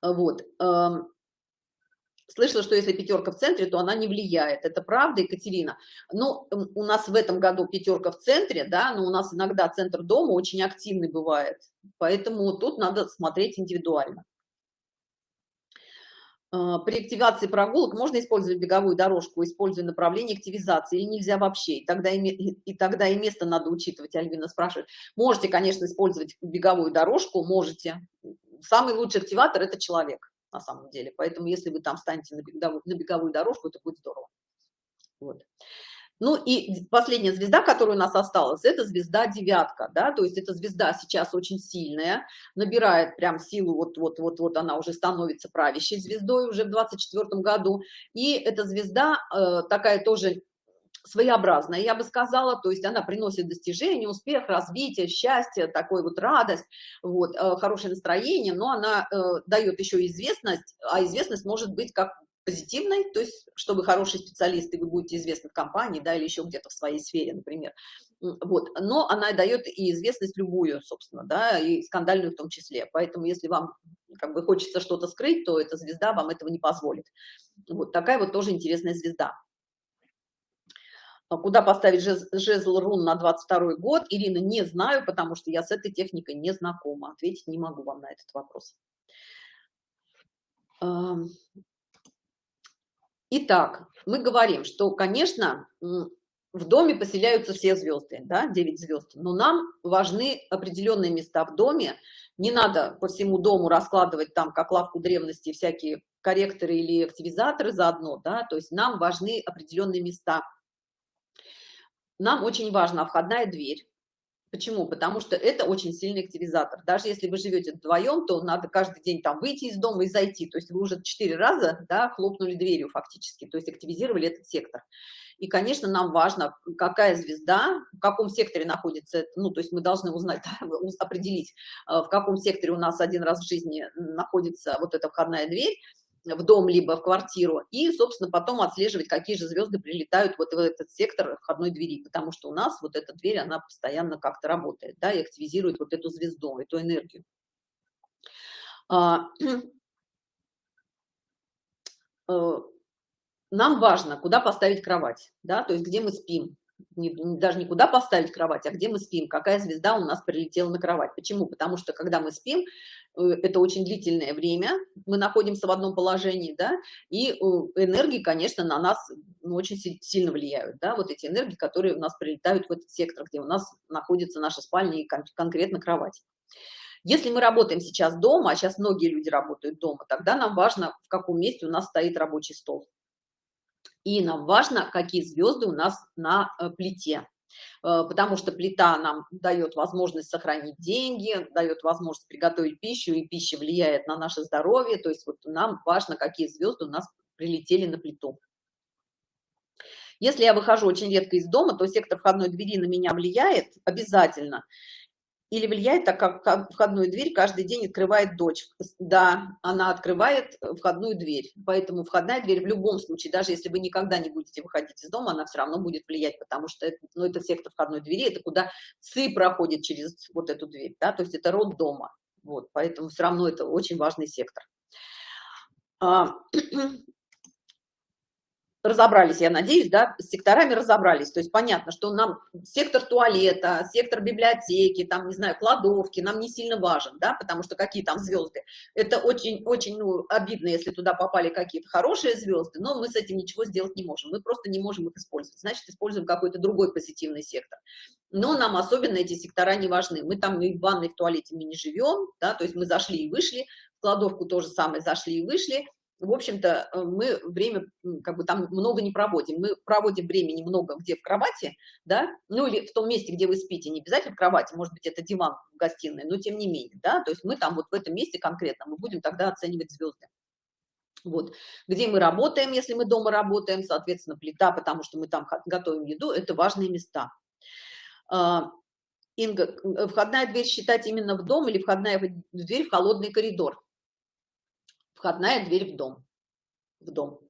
Вот. Слышала, что если пятерка в центре, то она не влияет. Это правда, Екатерина? Ну, у нас в этом году пятерка в центре, да, но у нас иногда центр дома очень активный бывает. Поэтому тут надо смотреть индивидуально. А, при активации прогулок можно использовать беговую дорожку, используя направление активизации, или нельзя вообще? И тогда и, и тогда и место надо учитывать, Альвина спрашивает. Можете, конечно, использовать беговую дорожку, можете. Самый лучший активатор – это человек на самом деле. Поэтому если вы там станете на беговую, дорожку, это будет здорово. Вот. Ну и последняя звезда, которая у нас осталась, это звезда девятка, да, то есть эта звезда сейчас очень сильная, набирает прям силу, вот-вот-вот-вот она уже становится правящей звездой уже в 24 году, и эта звезда э, такая тоже своеобразная, я бы сказала, то есть она приносит достижение, успех, развитие, счастье, такой вот радость, вот, э, хорошее настроение, но она э, дает еще известность, а известность может быть как позитивной, то есть, чтобы хороший специалист, и вы будете известны в компании, да, или еще где-то в своей сфере, например. Вот, но она дает и известность любую, собственно, да, и скандальную в том числе. Поэтому, если вам как бы хочется что-то скрыть, то эта звезда вам этого не позволит. Вот такая вот тоже интересная звезда. Куда поставить жезл рун на 22 год? Ирина, не знаю, потому что я с этой техникой не знакома. Ответить не могу вам на этот вопрос. Итак, мы говорим, что, конечно, в доме поселяются все звезды, да, 9 звезд, но нам важны определенные места в доме. Не надо по всему дому раскладывать там, как лавку древности, всякие корректоры или активизаторы заодно, да, то есть нам важны определенные места – нам очень важна входная дверь. Почему? Потому что это очень сильный активизатор. Даже если вы живете вдвоем, то надо каждый день там выйти из дома и зайти. То есть вы уже четыре раза да, хлопнули дверью фактически, то есть активизировали этот сектор. И, конечно, нам важно, какая звезда, в каком секторе находится, ну, то есть мы должны узнать, определить, э, в каком секторе у нас один раз в жизни находится вот эта входная дверь, в дом, либо в квартиру, и, собственно, потом отслеживать, какие же звезды прилетают вот в этот сектор входной двери, потому что у нас вот эта дверь, она постоянно как-то работает, да, и активизирует вот эту звезду, эту энергию. А, э, нам важно, куда поставить кровать, да, то есть где мы спим, даже не куда поставить кровать, а где мы спим, какая звезда у нас прилетела на кровать. Почему? Потому что когда мы спим, э, это очень длительное время, мы находимся в одном положении, да, и э, энергии, конечно, на нас ну, очень сильно влияют, да, вот эти энергии, которые у нас прилетают в этот сектор, где у нас находится наша спальня и кон конкретно кровать. Если мы работаем сейчас дома, а сейчас многие люди работают дома, тогда нам важно, в каком месте у нас стоит рабочий стол и нам важно, какие звезды у нас на э, плите. Э, потому что плита нам дает возможность сохранить деньги, дает возможность приготовить пищу, и пища влияет на наше здоровье. То есть вот нам важно, какие звезды у нас прилетели на плиту. Если я выхожу очень редко из дома, то сектор входной двери на меня влияет обязательно или влияет, так как входную дверь каждый день открывает дочь. Да, она открывает э, входную дверь, поэтому входная дверь в любом случае, даже если вы никогда не будете выходить из дома, она все равно будет влиять, потому что это, ну, это сектор входной двери, это куда ЦИ проходит через вот эту дверь, да, то есть это род дома, вот, поэтому все равно это очень важный сектор. Разобрались, я надеюсь, да, с секторами разобрались. То есть понятно, что нам сектор туалета, сектор библиотеки, там, не знаю, кладовки нам не сильно важен, да, потому что какие там звезды. Это очень-очень ну, обидно, если туда попали какие-то хорошие звезды, но мы с этим ничего сделать не можем. Мы просто не можем их использовать. Значит, используем какой-то другой позитивный сектор. Но нам особенно эти сектора не важны. Мы там и в ванной, в туалете мы не живем, да, то есть мы зашли и вышли, в кладовку тоже самое зашли и вышли, в общем-то, э, мы время, как бы там много не проводим. Мы проводим времени много где в кровати, да, ну или в том месте, где вы спите, не обязательно в кровати, может быть, это диван в гостиной, но тем не менее, да, то есть мы там вот в этом месте конкретно, мы будем тогда оценивать звезды. Вот, где мы работаем, если мы дома работаем, соответственно, плита, потому что мы там готовим еду, это важные места. А, Инга, входная дверь считать именно в дом или входная дверь в холодный коридор? Входная дверь в дом. В дом.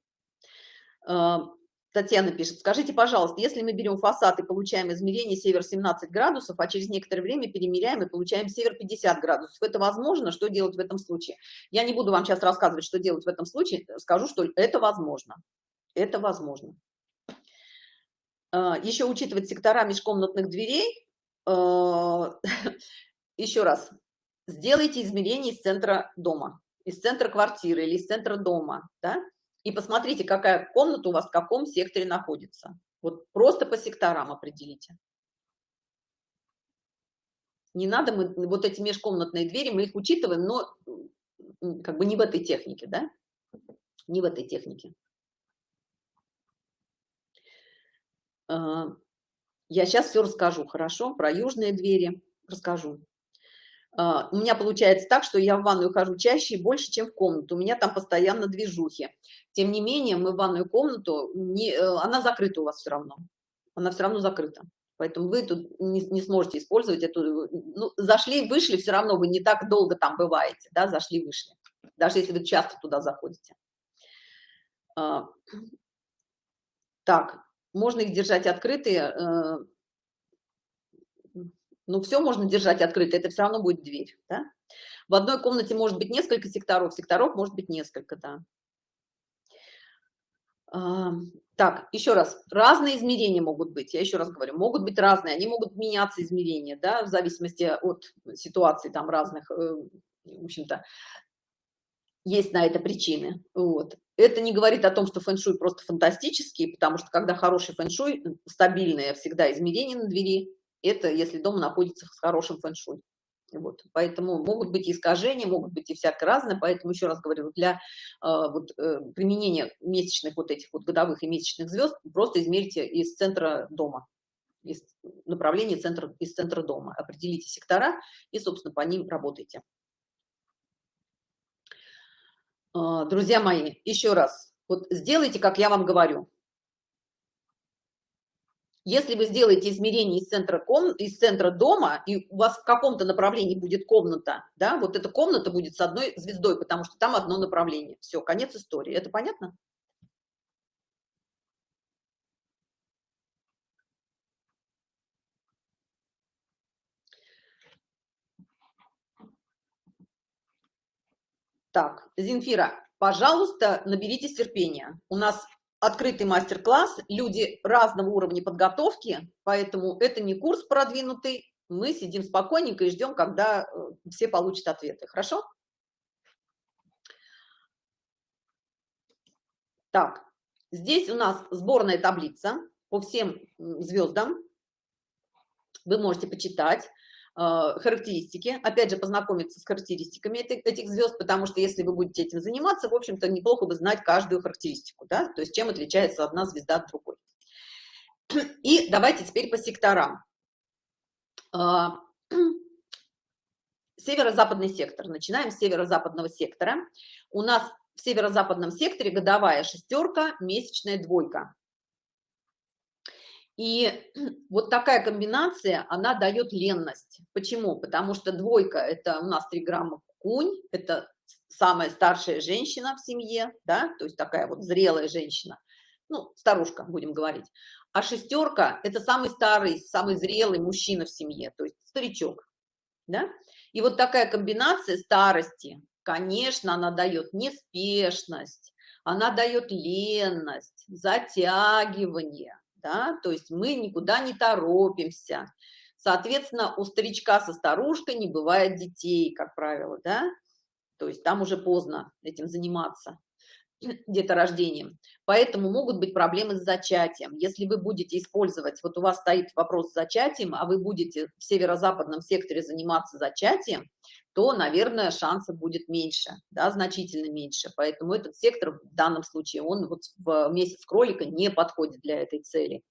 А, Татьяна пишет, скажите, пожалуйста, если мы берем фасад и получаем измерение север 17 градусов, а через некоторое время перемеряем и получаем север 50 градусов, это возможно? Что делать в этом случае? Я не буду вам сейчас рассказывать, что делать в этом случае, скажу, что это возможно. Это возможно. А, Еще учитывать сектора межкомнатных дверей. А, Еще раз, сделайте измерение из центра дома из центра квартиры или из центра дома, да, и посмотрите, какая комната у вас в каком секторе находится. Вот просто по секторам определите. Не надо, мы вот эти межкомнатные двери, мы их учитываем, но как бы не в этой технике, да, не в этой технике. А, я сейчас все расскажу, хорошо, про южные двери расскажу. А, у меня получается так, что я в ванную хожу чаще и больше, чем в комнату. У меня там постоянно движухи. Тем не менее, мы в ванную комнату, не, э, она закрыта у вас все равно. Она все равно закрыта. Поэтому вы тут не, не сможете использовать эту... Ну, зашли, вышли, все равно вы не так долго там бываете, да, зашли, вышли. Даже если вы часто туда заходите. А, так, можно их держать открытые, э, ну, все можно держать открыто, это все равно будет дверь, да? В одной комнате может быть несколько секторов, секторов может быть несколько, да. Так, еще раз, разные измерения могут быть, я еще раз говорю, могут быть разные, они могут меняться измерения, да, в зависимости от ситуации там разных, э, в общем-то, есть на это причины, вот. Это не говорит о том, что фэн-шуй просто фантастический, потому что когда хороший фэн-шуй, стабильное всегда измерение на двери, это если дом находится с хорошим фэн-шуй. Вот, поэтому могут быть искажения, могут быть и всякое разное, поэтому еще раз говорю, для э, вот, э, применения месячных вот этих вот годовых и месячных звезд просто измерьте из центра дома, из направления центра, из центра дома, определите сектора и, собственно, по ним работайте. Э, друзья мои, еще раз, вот сделайте, как я вам говорю, если вы сделаете измерение из центра, ком... из центра дома, и у вас в каком-то направлении будет комната, да, вот эта комната будет с одной звездой, потому что там одно направление. Все, конец истории. Это понятно? Так, Зинфира, пожалуйста, наберитесь терпения. У нас открытый мастер-класс, люди разного уровня подготовки, поэтому это не курс продвинутый, мы сидим спокойненько и ждем, когда э, все получат ответы. Хорошо? Так, здесь у нас сборная таблица по всем звездам. Вы можете почитать. Э, характеристики, опять же, познакомиться с характеристиками этих, этих звезд, потому что если вы будете этим заниматься, в общем-то, неплохо бы знать каждую характеристику, да, то есть чем отличается одна звезда от другой. И давайте теперь по секторам. Э, северо-западный сектор. Начинаем с северо-западного сектора. У нас в северо-западном секторе годовая шестерка, месячная двойка. И вот такая комбинация, она дает ленность. Почему? Потому что двойка – это у нас 3 грамма кунь, это самая старшая женщина в семье, да, то есть такая вот зрелая женщина, ну, старушка, будем говорить. А шестерка – это самый старый, самый зрелый мужчина в семье, то есть старичок, да. И вот такая комбинация старости, конечно, она дает неспешность, она дает ленность, затягивание, да, то есть мы никуда не торопимся. Соответственно, у старичка со старушкой не бывает детей, как правило, да, то есть там уже поздно этим заниматься деторождением. Поэтому могут быть проблемы с зачатием. Если вы будете использовать, вот у вас стоит вопрос с зачатием, а вы будете в северо-западном секторе заниматься зачатием, то, наверное, шансов будет меньше, да, значительно меньше. Поэтому этот сектор в данном случае, он вот в месяц кролика не подходит для этой цели.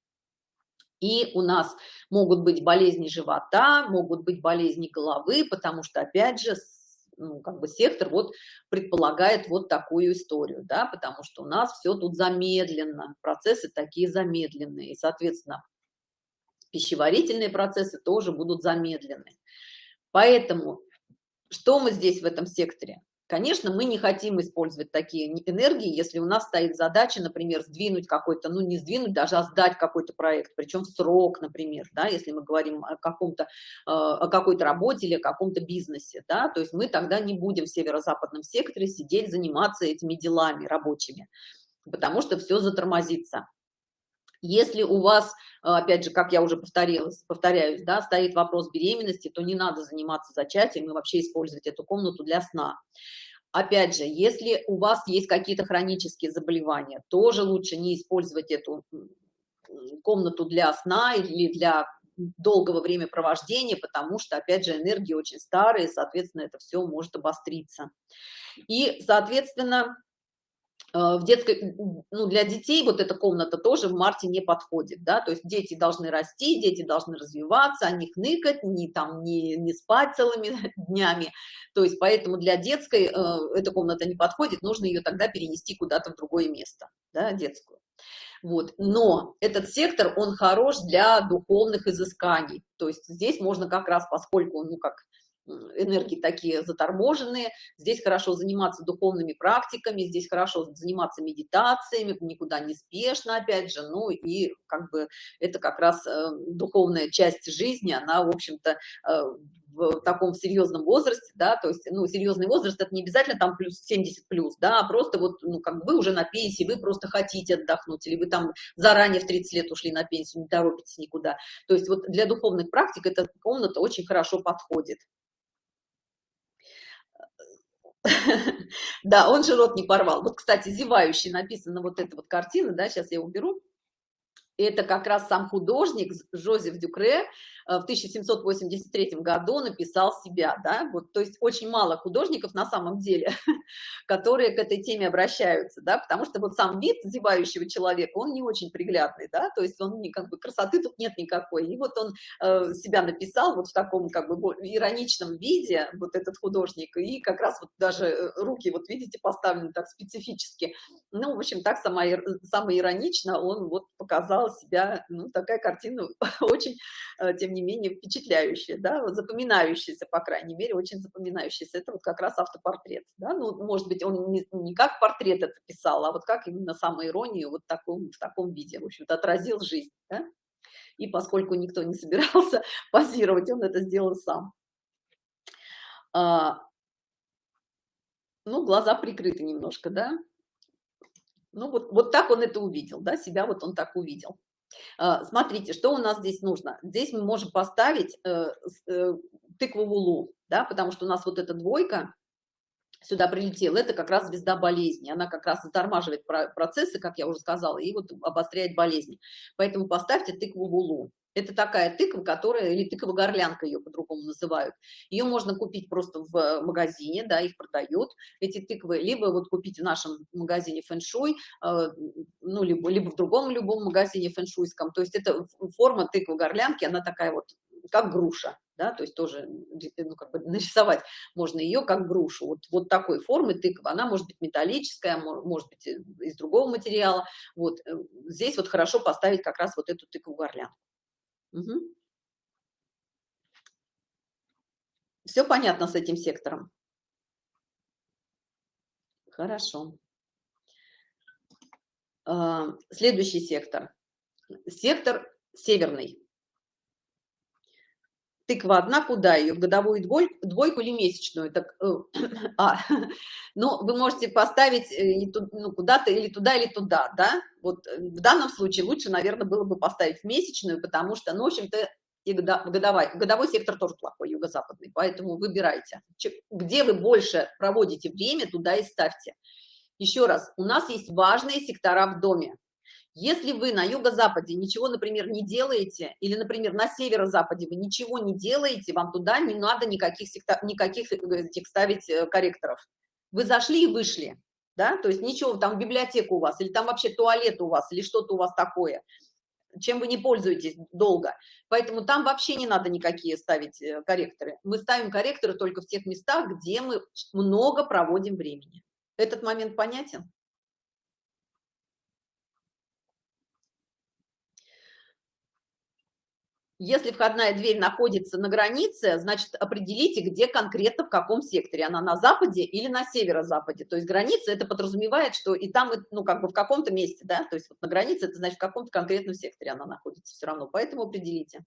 И у нас могут быть болезни живота, могут быть болезни головы, потому что, опять же, ну, как бы сектор вот предполагает вот такую историю, да, потому что у нас все тут замедленно, процессы такие замедленные, и, соответственно, пищеварительные процессы тоже будут замедлены. Поэтому что мы здесь в этом секторе? Конечно, мы не хотим использовать такие энергии, если у нас стоит задача, например, сдвинуть какой-то, ну не сдвинуть, даже а сдать какой-то проект, причем в срок, например, да, если мы говорим о каком-то, э, о какой-то работе или о каком-то бизнесе, да, то есть мы тогда не будем в северо-западном секторе сидеть, заниматься этими делами рабочими, потому что все затормозится. Если у вас, опять же, как я уже повторилась, повторяюсь, да, стоит вопрос беременности, то не надо заниматься зачатием и вообще использовать эту комнату для сна. Опять же, если у вас есть какие-то хронические заболевания, тоже лучше не использовать эту комнату для сна или для долгого времяпровождения, потому что, опять же, энергии очень старые, соответственно, это все может обостриться. И, соответственно, в детской, ну, для детей вот эта комната тоже в марте не подходит, да, то есть дети должны расти, дети должны развиваться, а не хныкать, не там, не, не спать целыми днями, то есть поэтому для детской э, эта комната не подходит, нужно ее тогда перенести куда-то в другое место, да, детскую. Вот. Но этот сектор, он хорош для духовных изысканий. То есть здесь можно как раз, поскольку, ну, как энергии такие заторможенные, здесь хорошо заниматься духовными практиками, здесь хорошо заниматься медитациями, никуда не спешно, опять же, ну и как бы это как раз э, духовная часть жизни, она, в общем-то, э, в таком серьезном возрасте, да, то есть, ну, серьезный возраст, это не обязательно там плюс 70 плюс, да, а просто вот, ну, как вы уже на пенсии, вы просто хотите отдохнуть, или вы там заранее в 30 лет ушли на пенсию, не торопитесь никуда. То есть вот для духовных практик эта комната очень хорошо подходит. Да, он же рот не порвал. Вот, кстати, зевающий написано вот эта вот картина, да, сейчас я уберу. Это как раз сам художник Жозеф Дюкре Э, в 1783 году написал себя, да, вот, то есть очень мало художников на самом деле, которые к этой теме обращаются, да, потому что вот сам вид зевающего человека, он не очень приглядный, да, то есть он как бы красоты тут нет никакой, и вот он э, себя написал вот в таком как бы ироничном виде, вот этот художник, и как раз вот даже э, руки, вот видите, поставлены так специфически, ну, в общем, так сама, самое иронично он вот показал себя, ну, такая картина очень, э, тем не менее впечатляющее, да, вот запоминающееся, по крайней мере, очень запоминающееся. Это вот как раз автопортрет, да, ну, может быть, он не, не как портрет это писал, а вот как именно самоиронию вот таком, в таком виде, в общем-то, отразил жизнь, да? И поскольку никто не собирался позировать, он это сделал сам. А, ну, глаза прикрыты немножко, да? Ну, вот, вот так он это увидел, да, себя вот он так увидел. А, смотрите, что у нас здесь нужно. Здесь мы можем поставить э, э, тыкву в улу, да, потому что у нас вот эта двойка сюда прилетела, это как раз звезда болезни. Она как раз затормаживает процессы, как я уже сказала, и вот обостряет болезни. Поэтому поставьте тыкву в улу. Это такая тыква, которая, или тыква-горлянка ее по-другому называют. Ее можно купить просто в магазине, да, их продают, эти тыквы, либо вот купить в нашем магазине фэншуй, э, ну, либо, либо в другом любом магазине фэншуйском. То есть это форма тыквы-горлянки, она такая вот, как груша, да, то есть тоже ну, как бы нарисовать можно ее как грушу. Вот, вот такой формы тыква, она может быть металлическая, может быть из другого материала. Вот э, здесь вот хорошо поставить как раз вот эту тыкву-горлянку. Угу. Все понятно с этим сектором? Хорошо. А, следующий сектор. Сектор северный. Тыква одна, куда ее? В годовую двойку или месячную? Так, э, а, ну, вы можете поставить э, ну, куда-то или туда, или туда, да? Вот э, в данном случае лучше, наверное, было бы поставить месячную, потому что, ну, в общем-то, и годовой, годовой сектор тоже плохой, юго-западный, поэтому выбирайте. Где вы больше проводите время, туда и ставьте. Еще раз, у нас есть важные сектора в доме. Если вы на юго-западе ничего, например, не делаете, или, например, на северо-западе вы ничего не делаете, вам туда не надо никаких, никаких э, этих ставить э, корректоров. Вы зашли и вышли, да, то есть ничего, там библиотека у вас, или там вообще туалет у вас, или что-то у вас такое, чем вы не пользуетесь долго. Поэтому там вообще не надо никакие ставить э, корректоры. Мы ставим корректоры только в тех местах, где мы много проводим времени. Этот момент понятен? Если входная дверь находится на границе, значит, определите, где конкретно, в каком секторе. Она на западе или на северо-западе. То есть граница, это подразумевает, что и там, ну, как бы в каком-то месте, да, то есть вот на границе, это значит, в каком-то конкретном секторе она находится все равно. Поэтому определите.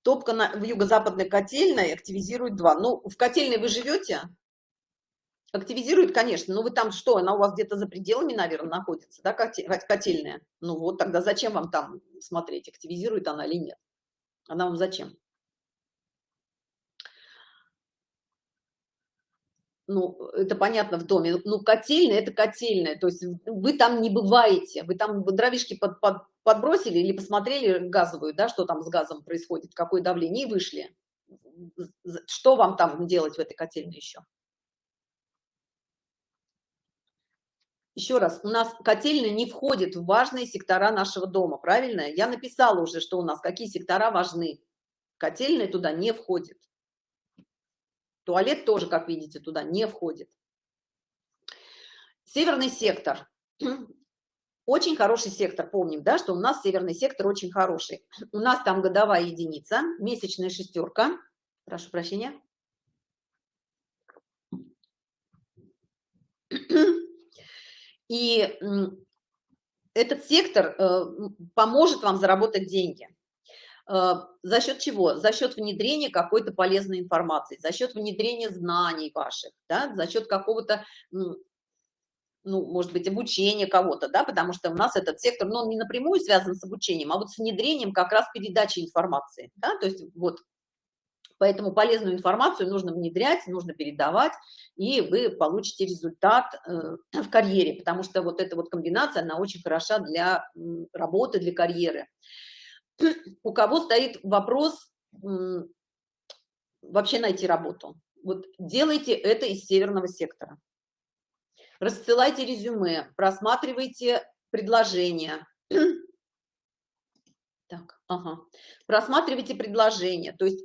Топка на, в юго-западной котельной активизирует два. Ну, в котельной вы живете? Активизирует, конечно, но вы там что, она у вас где-то за пределами, наверное, находится, да, котельная? Ну вот, тогда зачем вам там смотреть, активизирует она или нет? Она вам зачем? Ну, это понятно в доме. Ну, котельная – это котельная, то есть вы там не бываете, вы там дровишки под, под, подбросили или посмотрели газовую, да, что там с газом происходит, какое давление, и вышли. Что вам там делать в этой котельной еще? Еще раз, у нас котельная не входит в важные сектора нашего дома, правильно? Я написала уже, что у нас какие сектора важны. Котельная туда не входит. Туалет тоже, как видите, туда не входит. Северный сектор. очень хороший сектор, помним, да, что у нас северный сектор очень хороший. У нас там годовая единица, месячная шестерка, прошу прощения. И этот сектор э, поможет вам заработать деньги. Э, за счет чего? За счет внедрения какой-то полезной информации, за счет внедрения знаний ваших, да, за счет какого-то ну, может быть, обучение кого-то, да, потому что у нас этот сектор, но он не напрямую связан с обучением, а вот с внедрением как раз передачи информации, да, то есть вот, поэтому полезную информацию нужно внедрять, нужно передавать, и вы получите результат э, в карьере, потому что вот эта вот комбинация, она очень хороша для работы, для карьеры. У кого стоит вопрос вообще найти работу? Вот делайте это из северного сектора рассылайте резюме, просматривайте предложения. Так, ага. Просматривайте предложения. То есть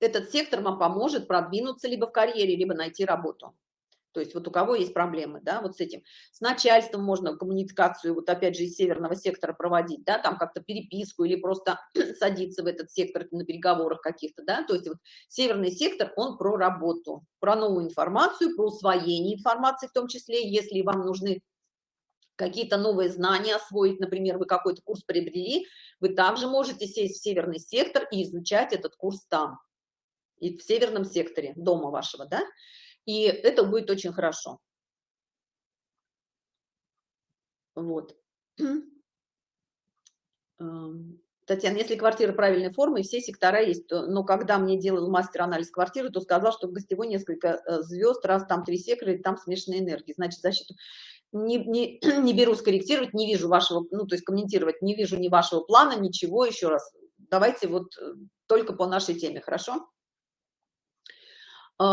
этот сектор вам поможет продвинуться либо в карьере, либо найти работу. То есть вот у кого есть проблемы, да, вот с этим. С начальством можно коммуникацию, вот опять же из северного сектора проводить, да, там как-то переписку или просто садиться в этот сектор на переговорах каких-то, да. То есть вот северный сектор, он про работу, про новую информацию, про усвоение информации в том числе, если вам нужны какие-то новые знания освоить, например, вы какой-то курс приобрели, вы также можете сесть в северный сектор и изучать этот курс там, и в северном секторе дома вашего, да и это будет очень хорошо. Вот. Эм, Татьяна, если квартира правильной формы, все сектора есть, то, но когда мне делал мастер анализ квартиры, то сказал, что в гостевой несколько э, звезд, раз там три сектора, там смешанные энергии, значит защиту. Не, не, не беру скорректировать, не вижу вашего, ну то есть комментировать, не вижу ни вашего плана, ничего, еще раз. Давайте вот э, только по нашей теме, хорошо? А,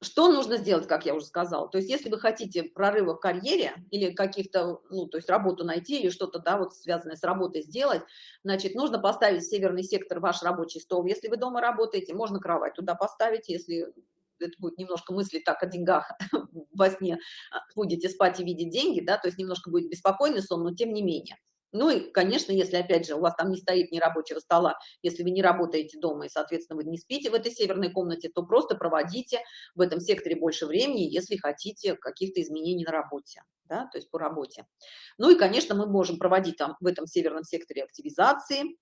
что нужно сделать, как я уже сказала? То есть, если вы хотите прорыва в карьере или каких-то, ну, то есть работу найти или что-то, да, вот связанное с работой сделать, значит, нужно поставить северный сектор ваш рабочий стол. Если вы дома работаете, можно кровать туда поставить, если это будет немножко мысли так о деньгах во сне, а, будете спать и видеть деньги, да, то есть немножко будет беспокойный сон, но тем не менее. Ну и, конечно, если, опять же, у вас там не стоит ни рабочего стола, если вы не работаете дома и, соответственно, вы не спите в этой северной комнате, то просто проводите в этом секторе больше времени, если хотите каких-то изменений на работе, да, то есть по работе. Ну и, конечно, мы можем проводить там в этом северном секторе активизации,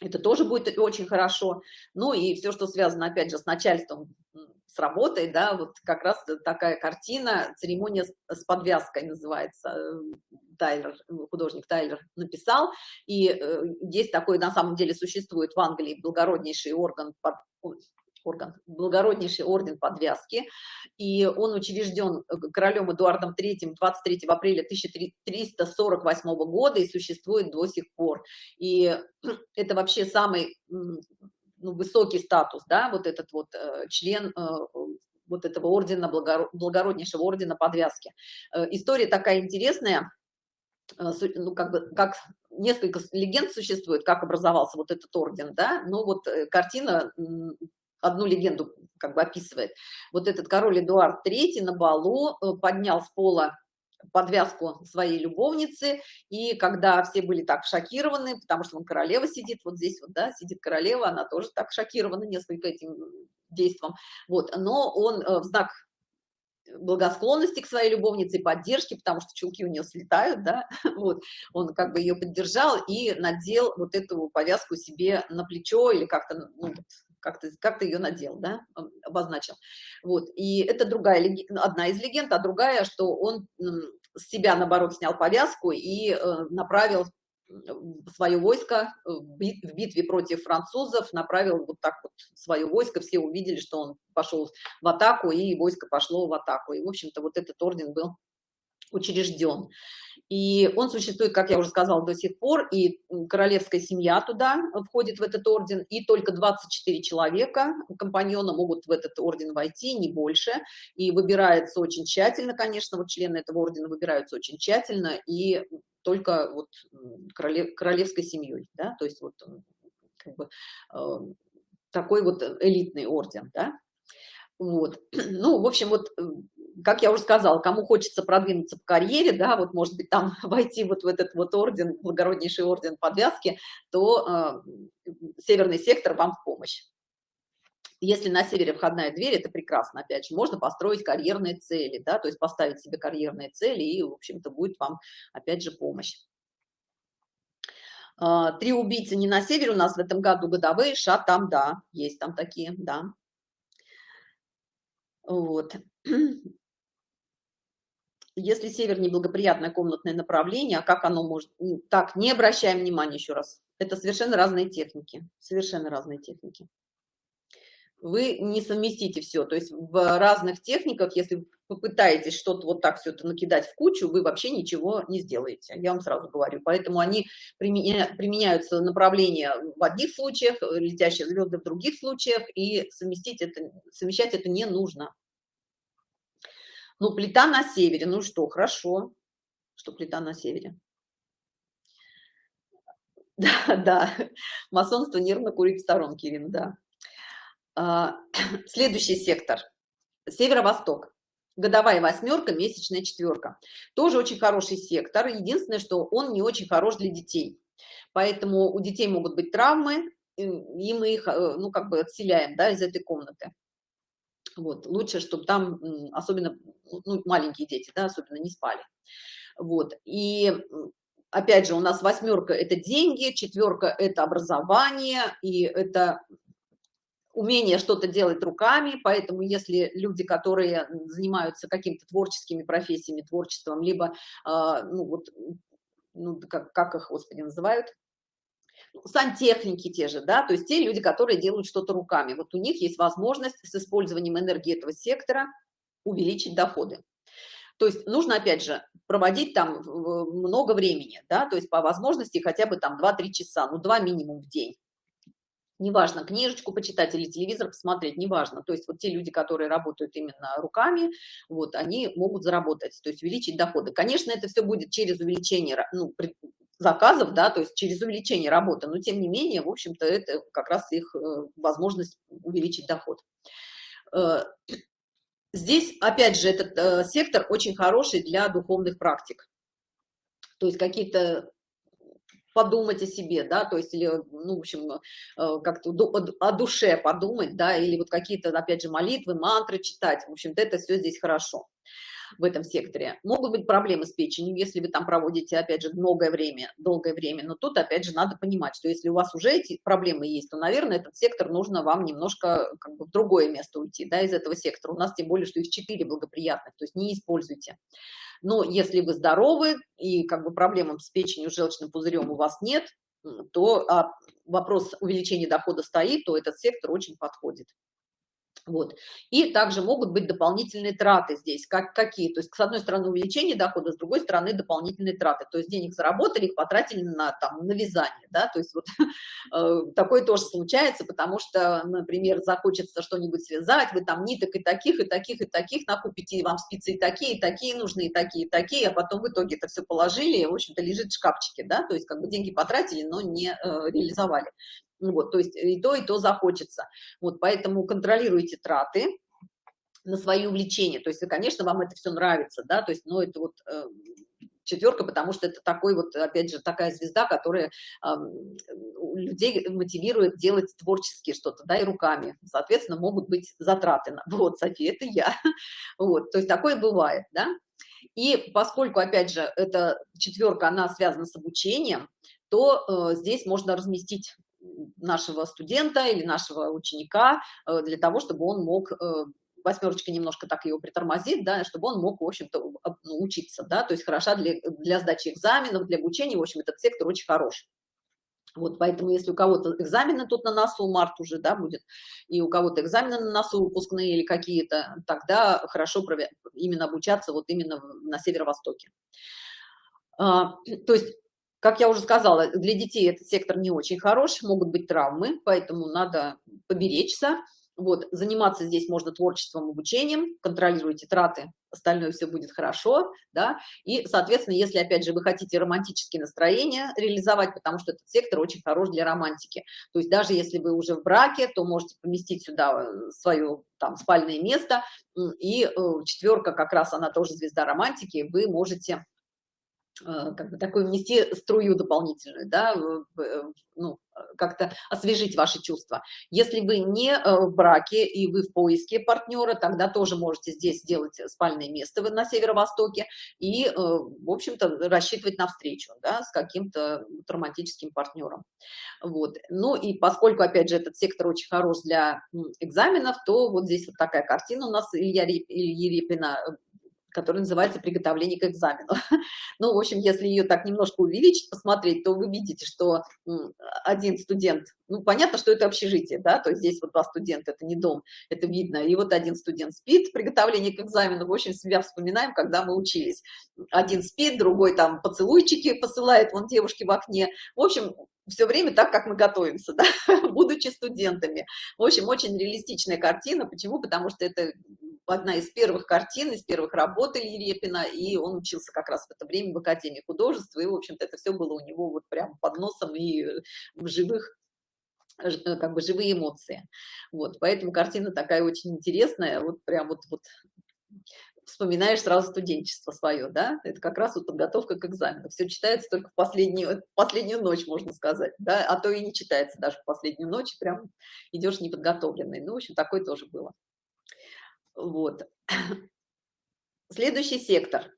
это тоже будет очень хорошо. Ну и все, что связано, опять же, с начальством, с работой, да, вот как раз такая картина, церемония с подвязкой называется, э, Тайлер, художник Тайлер написал, и э, есть такой, на самом деле, существует в Англии благороднейший орган, под, орган, благороднейший орден подвязки, и он учрежден э, королем Эдуардом III 23 апреля 1348 года и существует до сих пор. И это вообще самый ну, высокий статус, да, вот этот вот э, член э, вот этого ордена, благороднейшего ордена подвязки. История такая интересная, ну, как бы, как несколько легенд существует, как образовался вот этот орден, да, ну, вот картина одну легенду как бы описывает. Вот этот король Эдуард III на балу э, поднял с пола подвязку своей любовницы, и когда все были так шокированы, потому что он королева сидит, вот здесь вот, да, сидит королева, она тоже так шокирована несколько этим действом, вот, но он э, в знак благосклонности к своей любовнице, поддержки, потому что чулки у нее слетают, да, вот, он как бы ее поддержал и надел вот эту повязку себе на плечо или как-то, ну, как ты как ты ее надел да обозначил. Вот и это другая одна из легенд а другая что он с себя наоборот снял повязку и э, направил свое войско в битве против французов направил вот так вот свое войско. Все увидели что он пошел в атаку и войско пошло в атаку. И в общем-то вот этот орден был учрежден и он существует, как я уже сказала, до сих пор, и королевская семья туда входит в этот орден, и только 24 человека, компаньона, могут в этот орден войти, не больше, и выбирается очень тщательно, конечно, вот члены этого ордена выбираются очень тщательно, и только вот королев, королевской семьей, да, то есть вот как бы, э, такой вот элитный орден, да, вот, ну, в общем, вот как я уже сказала, кому хочется продвинуться по карьере, да, вот может быть там войти вот в этот вот орден, благороднейший орден подвязки, то э, северный сектор вам в помощь. Если на севере входная дверь, это прекрасно, опять же, можно построить карьерные цели, да, то есть поставить себе карьерные цели, и, в общем-то, будет вам, опять же, помощь. А, три убийцы не на севере у нас в этом году годовые, ша там, да, есть там такие, да. Вот. Если север неблагоприятное комнатное направление, а как оно может... Так, не обращаем внимания еще раз. Это совершенно разные техники, совершенно разные техники вы не совместите все. То есть в разных техниках, если попытаетесь что-то вот так все это накидать в кучу, вы вообще ничего не сделаете. Я вам сразу говорю. Поэтому они применя, применяются направления в одних случаях, летящие звезды в других случаях, и совместить это, совмещать это не нужно. Ну, плита на севере, ну что, хорошо, что плита на севере. Да, да, масонство нервно курит в сторонке, Ирина, да. А, следующий сектор. Северо-восток. Годовая восьмерка месячная четверка. Тоже очень хороший сектор. Единственное что он не очень хорош для детей. Поэтому у детей могут быть травмы и мы их э, ну как бы отселяем да, из этой комнаты вот лучше чтобы там особенно ну, маленькие дети да, особенно не спали. Вот и опять же у нас восьмерка это деньги четверка это образование и это умение что-то делать руками, поэтому если люди, которые занимаются какими-то творческими профессиями, творчеством, либо, э, ну вот, ну, как, как их, господи, называют, сантехники те же, да, то есть те люди, которые делают что-то руками, вот у них есть возможность с использованием энергии этого сектора увеличить доходы. То есть нужно, опять же, проводить там много времени, да, то есть по возможности хотя бы там 2-3 часа, ну 2 минимум в день неважно, книжечку почитать или телевизор посмотреть, неважно. То есть вот те люди, которые работают именно руками, вот, они могут заработать, то есть увеличить доходы. Конечно, это все будет через увеличение ну, заказов, да, то есть через увеличение работы, но тем не менее, в общем-то, это как раз их э, возможность увеличить доход. Э, здесь, опять же, этот э, сектор очень хороший для духовных практик. То есть какие-то подумать о себе, да, то есть, или, ну, в общем, э, как-то о душе подумать, да, или вот какие-то, опять же, молитвы, мантры читать, в общем-то, это все здесь хорошо в этом секторе. Могут быть проблемы с печенью, если вы там проводите, опять же, долгое время, долгое время, но тут, опять же, надо понимать, что если у вас уже эти проблемы есть, то, наверное, этот сектор нужно вам немножко как бы в другое место уйти, да, из этого сектора. У нас тем более, что их четыре благоприятных, то есть не используйте. Но если вы здоровы и как бы проблем с печенью, желчным пузырем у вас нет, то а вопрос увеличения дохода стоит, то этот сектор очень подходит. Вот. И также могут быть дополнительные траты здесь. Как, какие? То есть, с одной стороны, увеличение дохода, с другой стороны, дополнительные траты. То есть, денег заработали, их потратили на, там, на вязание. Да? То есть, вот э, такое тоже случается, потому что, например, захочется что-нибудь связать, вы там ниток и таких, и таких, и таких накупите, и вам спицы и такие, и такие нужны, и такие, и такие, а потом в итоге это все положили, и, в общем-то, лежит в шкафчике. Да? То есть, как бы деньги потратили, но не э, реализовали. Ну вот, то есть и то, и то захочется. Вот, поэтому контролируйте траты на свои увлечения. То есть, конечно, вам это все нравится, да, то есть, ну, это вот э, четверка, потому что это такой вот, опять же, такая звезда, которая э, людей мотивирует делать творчески что-то, да, и руками. Соответственно, могут быть затраты. Вот, София, это я. Вот, то есть такое бывает, да. И поскольку, опять же, эта четверка, она связана с обучением, то э, здесь можно разместить нашего студента или нашего ученика э, для того, чтобы он мог э, восьмерочка немножко так его притормозит, да, чтобы он мог, в общем-то, ну, учиться, да, то есть хороша для, для сдачи экзаменов, для обучения, в общем, этот сектор очень хорош. Вот, поэтому если у кого-то экзамены тут на носу, март уже, да, будет, и у кого-то экзамены на носу выпускные или какие-то, тогда хорошо именно обучаться вот именно на северо-востоке. А, то есть как я уже сказала, для детей этот сектор не очень хорош, могут быть травмы, поэтому надо поберечься. Вот, заниматься здесь можно творчеством, обучением, контролируйте траты, остальное все будет хорошо, да, и, соответственно, если, опять же, вы хотите романтические настроения реализовать, потому что этот сектор очень хорош для романтики, то есть даже если вы уже в браке, то можете поместить сюда э, свое там спальное место, и э, четверка как раз, она тоже звезда романтики, вы можете как бы такую внести струю дополнительную, да, ну, как-то освежить ваши чувства. Если вы не э, в браке и вы в поиске партнера, тогда тоже можете здесь сделать спальное место на северо-востоке и, э, в общем-то, рассчитывать на встречу, да, с каким-то романтическим партнером. Вот. Ну и поскольку, опять же, этот сектор очень хорош для экзаменов, то вот здесь вот такая картина у нас Илья Ильи Репина который называется «Приготовление к экзамену». Ну, в общем, если ее так немножко увеличить, посмотреть, то вы видите, что один студент, ну, понятно, что это общежитие, да, то есть здесь вот два студента, это не дом, это видно, и вот один студент спит, приготовление к экзамену, в общем, себя вспоминаем, когда мы учились. Один спит, другой там поцелуйчики посылает, вон девушки в окне. В общем, все время так, как мы готовимся, да, будучи студентами. В общем, очень реалистичная картина. Почему? Потому что это одна из первых картин, из первых работ Ильи Репина, и он учился как раз в это время в Академии художества, и, в общем-то, это все было у него вот прямо под носом и в живых э, как бы живые эмоции. Вот, поэтому картина такая очень интересная, вот прям вот, вот вспоминаешь сразу студенчество свое, да, это как раз вот подготовка к экзамену. Все читается только в последнюю, последнюю ночь, можно сказать, да, а то и не читается даже в последнюю ночь, прям идешь неподготовленный. Ну, в общем, такое тоже было. Вот. Следующий сектор.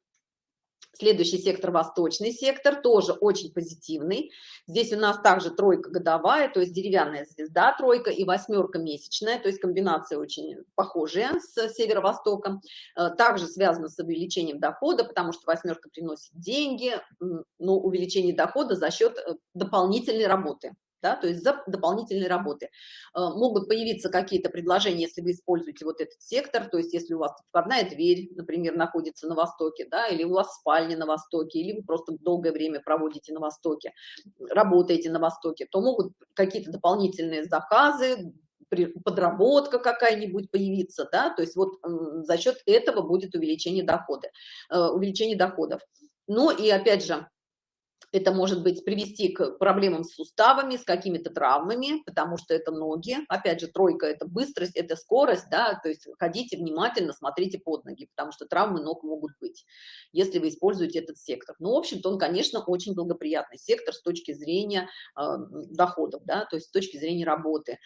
Следующий сектор, восточный сектор, тоже очень позитивный. Здесь у нас также тройка годовая, то есть деревянная звезда тройка и восьмерка месячная, то есть комбинация очень похожая с северо-востоком. Э, также связано с увеличением дохода, потому что восьмерка приносит деньги, но увеличение дохода за счет э, дополнительной работы да, то есть за дополнительные работы. Э, могут появиться какие-то предложения, если вы используете вот этот сектор, то есть если у вас входная дверь, например, находится на востоке, да, или у вас спальня на востоке, или вы просто долгое время проводите на востоке, работаете на востоке, то могут какие-то дополнительные заказы, подработка какая-нибудь появиться, да, то есть вот за счет этого будет увеличение дохода, э, увеличение доходов. Ну и опять же, это может быть привести к проблемам с суставами, с какими-то травмами, потому что это ноги. Опять же, тройка – это быстрость, это скорость, да, то есть ходите внимательно, смотрите под ноги, потому что травмы ног могут быть, если вы используете этот сектор. Ну, в общем-то, он, конечно, очень благоприятный сектор с точки зрения э, доходов, да, то есть с точки зрения работы.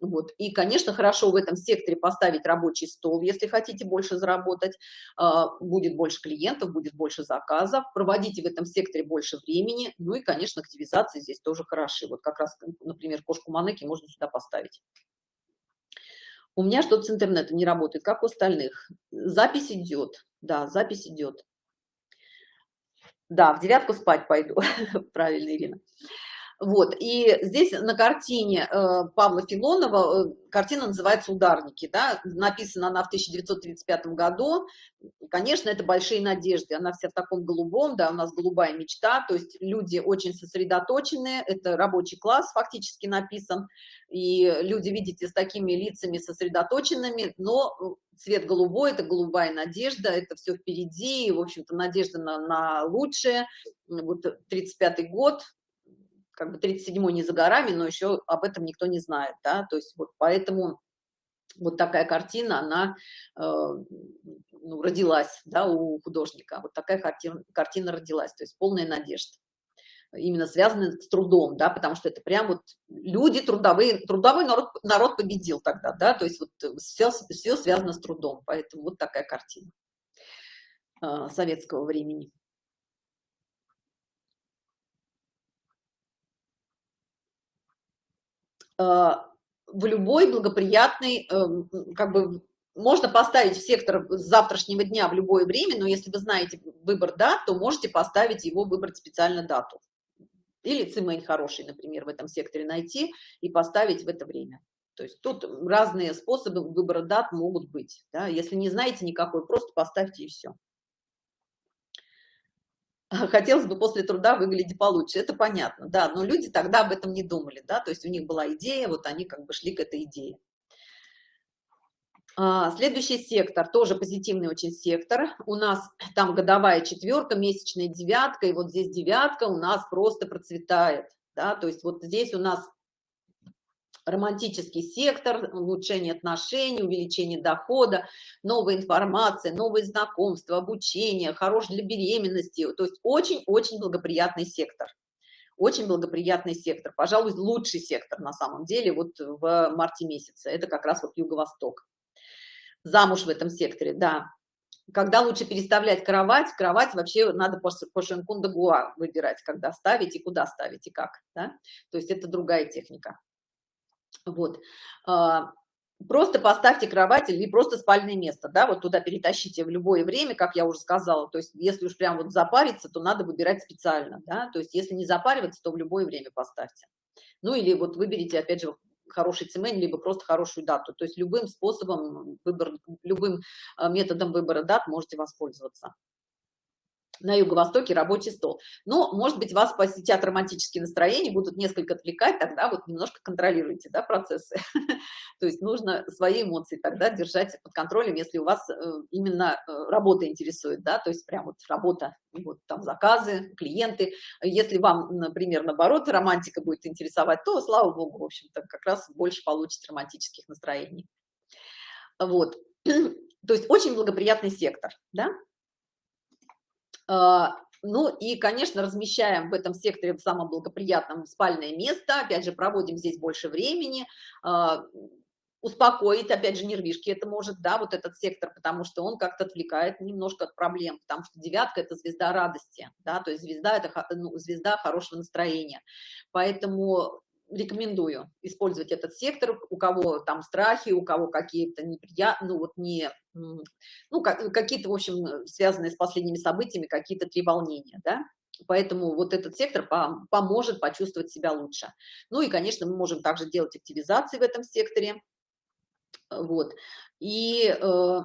Вот. И, конечно, хорошо в этом секторе поставить рабочий стол, если хотите больше заработать, а, будет больше клиентов, будет больше заказов, проводите в этом секторе больше времени, ну и, конечно, активизации здесь тоже хороши. Вот как раз, например, кошку Манеки можно сюда поставить. У меня что-то с интернетом не работает, как у остальных. Запись идет, да, запись идет. Да, в девятку спать пойду, правильно, Ирина. Вот, и здесь на картине э, Павла Филонова, э, картина называется «Ударники», да, написана она в 1935 году, конечно, это большие надежды, она вся в таком голубом, да, у нас голубая мечта, то есть люди очень сосредоточенные, это рабочий класс фактически написан, и люди, видите, с такими лицами сосредоточенными, но цвет голубой, это голубая надежда, это все впереди, в общем-то, надежда на, на лучшее, вот 35 год, как бы 37-й не за горами, но еще об этом никто не знает, да, то есть вот поэтому вот такая картина, она э, ну, родилась, да, у художника, вот такая картина, картина родилась, то есть полная надежда. Именно связаны с трудом, да, потому что это прям вот люди трудовые, трудовой народ, народ победил тогда, да, то есть вот все, все связано с трудом, поэтому вот такая картина э, советского времени. Э, в любой благоприятный, эм, как бы, можно поставить в сектор с завтрашнего дня в любое время, но если вы знаете выбор дат, то можете поставить его, выбрать специально дату. Или цимень хороший, например, в этом секторе найти и поставить в это время. То есть тут разные способы выбора дат могут быть. Да? Если не знаете никакой, просто поставьте и все. Хотелось бы после труда выглядеть получше. Это понятно, да, но люди тогда об этом не думали, да, то есть у них была идея, вот они как бы шли к этой идее. А, следующий сектор, тоже позитивный очень сектор. У нас там годовая четверка, месячная девятка, и вот здесь девятка у нас просто процветает. Да? То есть вот здесь у нас романтический сектор, улучшение отношений, увеличение дохода, новая информация, новые знакомства, обучение, хорош для беременности. То есть очень-очень благоприятный сектор. Очень благоприятный сектор, пожалуй, лучший сектор на самом деле вот в марте месяце. Это как раз вот Юго-Восток замуж в этом секторе, да. Когда лучше переставлять кровать, кровать вообще надо по, по Шенкунда Гуа выбирать, когда ставить и куда ставить и как, да? То есть это другая техника. Вот. А, просто поставьте кровать или просто спальное место, да, вот туда перетащите в любое время, как я уже сказала, то есть если уж прям вот запариться, то надо выбирать специально, да, то есть если не запариваться, то в любое время поставьте. Ну или вот выберите, опять же, хороший цемень, либо просто хорошую дату. То есть любым способом, выбор, любым а, методом выбора дат можете воспользоваться на юго-востоке рабочий стол. Но, может быть, вас посетят романтические настроения, будут несколько отвлекать, тогда вот немножко контролируйте да, процессы. То есть нужно свои эмоции тогда держать под контролем, если у вас э, именно э, работа интересует, да, то есть прям вот работа, вот там заказы, клиенты. Если вам, например, наоборот, романтика будет интересовать, то, слава богу, в общем-то, как раз больше получите романтических настроений. Вот. То есть очень благоприятный сектор, да? А, ну и, конечно, размещаем в этом секторе в самом благоприятном спальное место, опять же, проводим здесь больше времени, а, успокоить, опять же, нервишки это может, да, вот этот сектор, потому что он как-то отвлекает немножко от проблем, потому что девятка – это звезда радости, да, то есть звезда – это ну, звезда хорошего настроения, поэтому рекомендую использовать этот сектор, у кого там страхи, у кого какие-то неприятные, ну вот не, ну какие-то, в общем, связанные с последними событиями, какие-то три волнения, да, Поэтому вот этот сектор поможет почувствовать себя лучше. Ну и, конечно, мы можем также делать активизации в этом секторе. Вот. И э,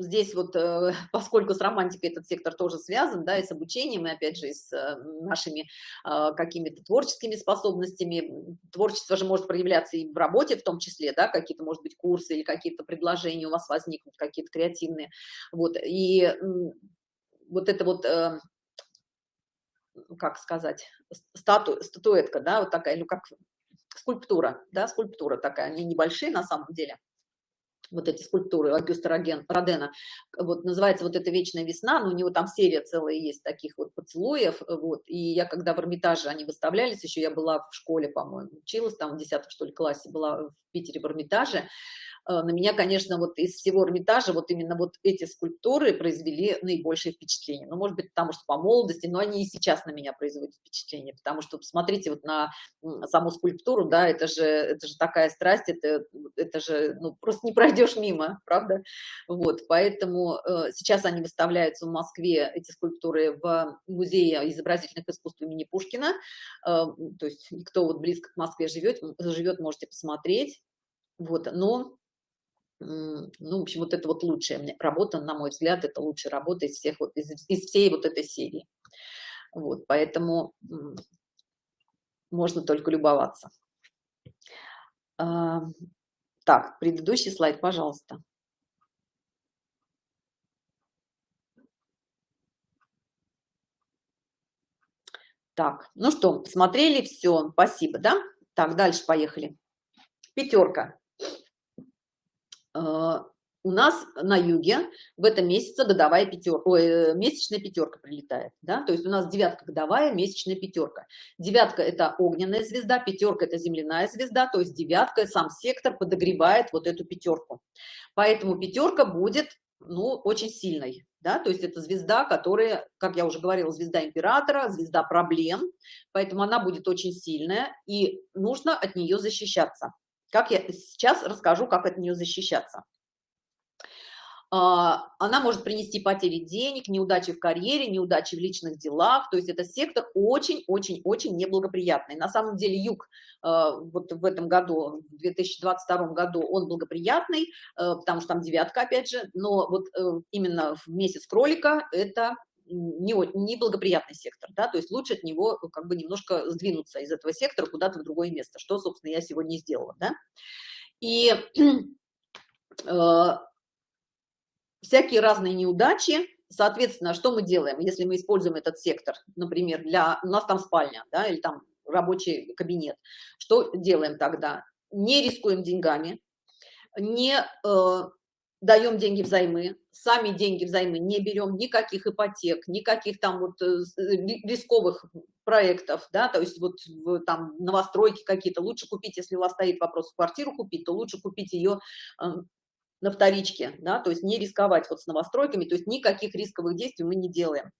здесь вот, э, поскольку с романтикой этот сектор тоже связан, да, и с обучением, и опять же, и с э, нашими э, какими-то творческими способностями, творчество же может проявляться и в работе в том числе, да, какие-то, может быть, курсы или какие-то предложения у вас возникнут, какие-то креативные, вот, и вот это вот, как сказать, стату, статуэтка, да, вот такая, ну, как скульптура, да, скульптура такая, они небольшие на самом деле, вот эти скульптуры Агюста Родена, вот называется вот эта «Вечная весна», но у него там серия целая есть таких вот поцелуев, вот, и я когда в Эрмитаже они выставлялись, еще я была в школе, по-моему, училась там в 10 что ли классе, была в Питере в Эрмитаже, на меня, конечно, вот из всего Эрмитажа вот именно вот эти скульптуры произвели наибольшее впечатление. Ну, может быть, потому что по молодости, но они и сейчас на меня производят впечатление, потому что, посмотрите, вот на саму скульптуру, да, это же, это же такая страсть, это, это же, ну, просто не пройдешь мимо, правда? Вот, поэтому э, сейчас они выставляются в Москве, эти скульптуры, в музее изобразительных искусств имени Пушкина, э, то есть кто вот близко к Москве живет, живет, можете посмотреть, вот, но ну, в общем, вот это вот лучшая работа, на мой взгляд, это лучшая работа из всех вот, из, из всей вот этой серии. Вот, поэтому можно только любоваться. Так, предыдущий слайд, пожалуйста. Так, ну что, смотрели все, спасибо, да? Так, дальше поехали. Пятерка. А, у нас на юге в этом месяце годовая пятерка, ой, э, месячная пятерка прилетает, да, то есть у нас девятка годовая, месячная пятерка. Девятка – это огненная звезда, пятерка – это земляная звезда, то есть девятка, сам сектор подогревает вот эту пятерку. Поэтому пятерка будет, ну, очень сильной, да, то есть это звезда, которая, как я уже говорила, звезда императора, звезда проблем, поэтому она будет очень сильная, и нужно от нее защищаться. Как я сейчас расскажу, как от нее защищаться. А, она может принести потери денег, неудачи в карьере, неудачи в личных делах. То есть это сектор очень-очень-очень неблагоприятный. На самом деле юг а, вот в этом году, в 2022 году, он благоприятный, а, потому что там девятка, опять же, но вот э, именно в месяц кролика это не, неблагоприятный сектор, да, то есть лучше от него э, как бы немножко сдвинуться из этого сектора куда-то в другое место, что, собственно, я сегодня сделала, да. И э, всякие разные неудачи, соответственно, что мы делаем, если мы используем этот сектор, например, для, у нас там спальня, да, или там рабочий кабинет, что делаем тогда? Не рискуем деньгами, не э, даем деньги взаймы, сами деньги взаймы не берем, никаких ипотек, никаких там вот э, рисковых проектов, да, то есть вот там новостройки какие-то, лучше купить, если у вас стоит вопрос квартиру купить, то лучше купить ее на вторичке, да, то есть не рисковать вот с новостройками, то есть никаких рисковых действий мы не делаем.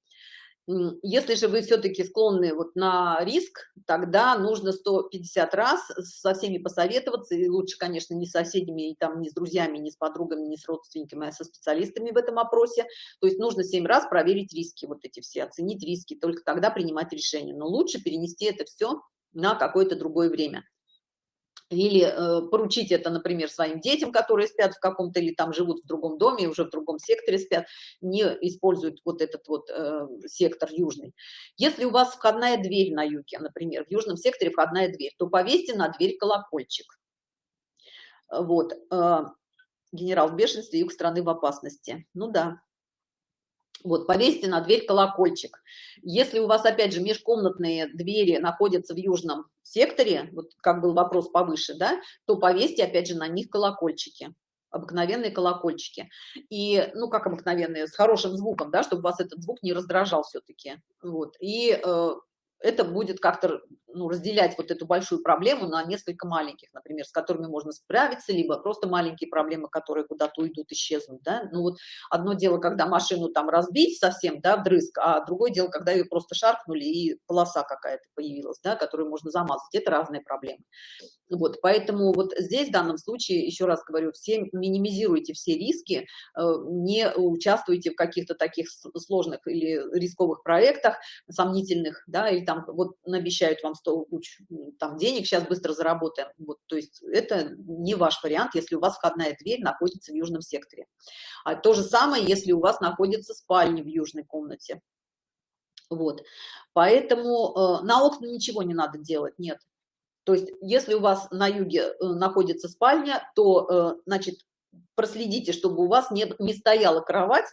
Если же вы все-таки склонны вот на риск, тогда нужно 150 раз со всеми посоветоваться, и лучше, конечно, не с соседями, и там, не с друзьями, не с подругами, не с родственниками, а со специалистами в этом опросе. То есть нужно 7 раз проверить риски, вот эти все, оценить риски, только тогда принимать решение. Но лучше перенести это все на какое-то другое время или э, поручить это, например, своим детям, которые спят в каком-то или там живут в другом доме, уже в другом секторе спят, не используют вот этот вот э, сектор южный. Если у вас входная дверь на юге, например, в южном секторе входная дверь, то повесьте на дверь колокольчик. Вот. Э, генерал в бешенстве, юг страны в опасности. Ну да, вот, повесьте на дверь колокольчик. Если у вас, опять же, межкомнатные двери находятся в южном секторе, вот как был вопрос повыше, да, то повесьте, опять же, на них колокольчики обыкновенные колокольчики. И ну как обыкновенные с хорошим звуком да чтобы вас этот звук не раздражал все-таки вот. И э, это будет как-то ну, разделять вот эту большую проблему на несколько маленьких, например, с которыми можно справиться, либо просто маленькие проблемы, которые куда-то уйдут, исчезнут, да. Ну вот одно дело, когда машину там разбить совсем, да, вдрызг, а другое дело, когда ее просто шаркнули и полоса какая-то появилась, да, которую можно замазать. Это разные проблемы. Вот, поэтому вот здесь в данном случае, еще раз говорю, все минимизируйте все риски, э, не участвуйте в каких-то таких сложных или рисковых проектах, сомнительных, да, или там вот обещают вам 100 куч там денег, сейчас быстро заработаем. Вот, то есть это не ваш вариант, если у вас входная дверь находится в южном секторе. А то же самое, если у вас находится спальня в южной комнате. Вот, поэтому э, на окна ничего не надо делать, нет. То есть, если у вас на юге э, находится спальня, то, э, значит, проследите, чтобы у вас не, не стояла кровать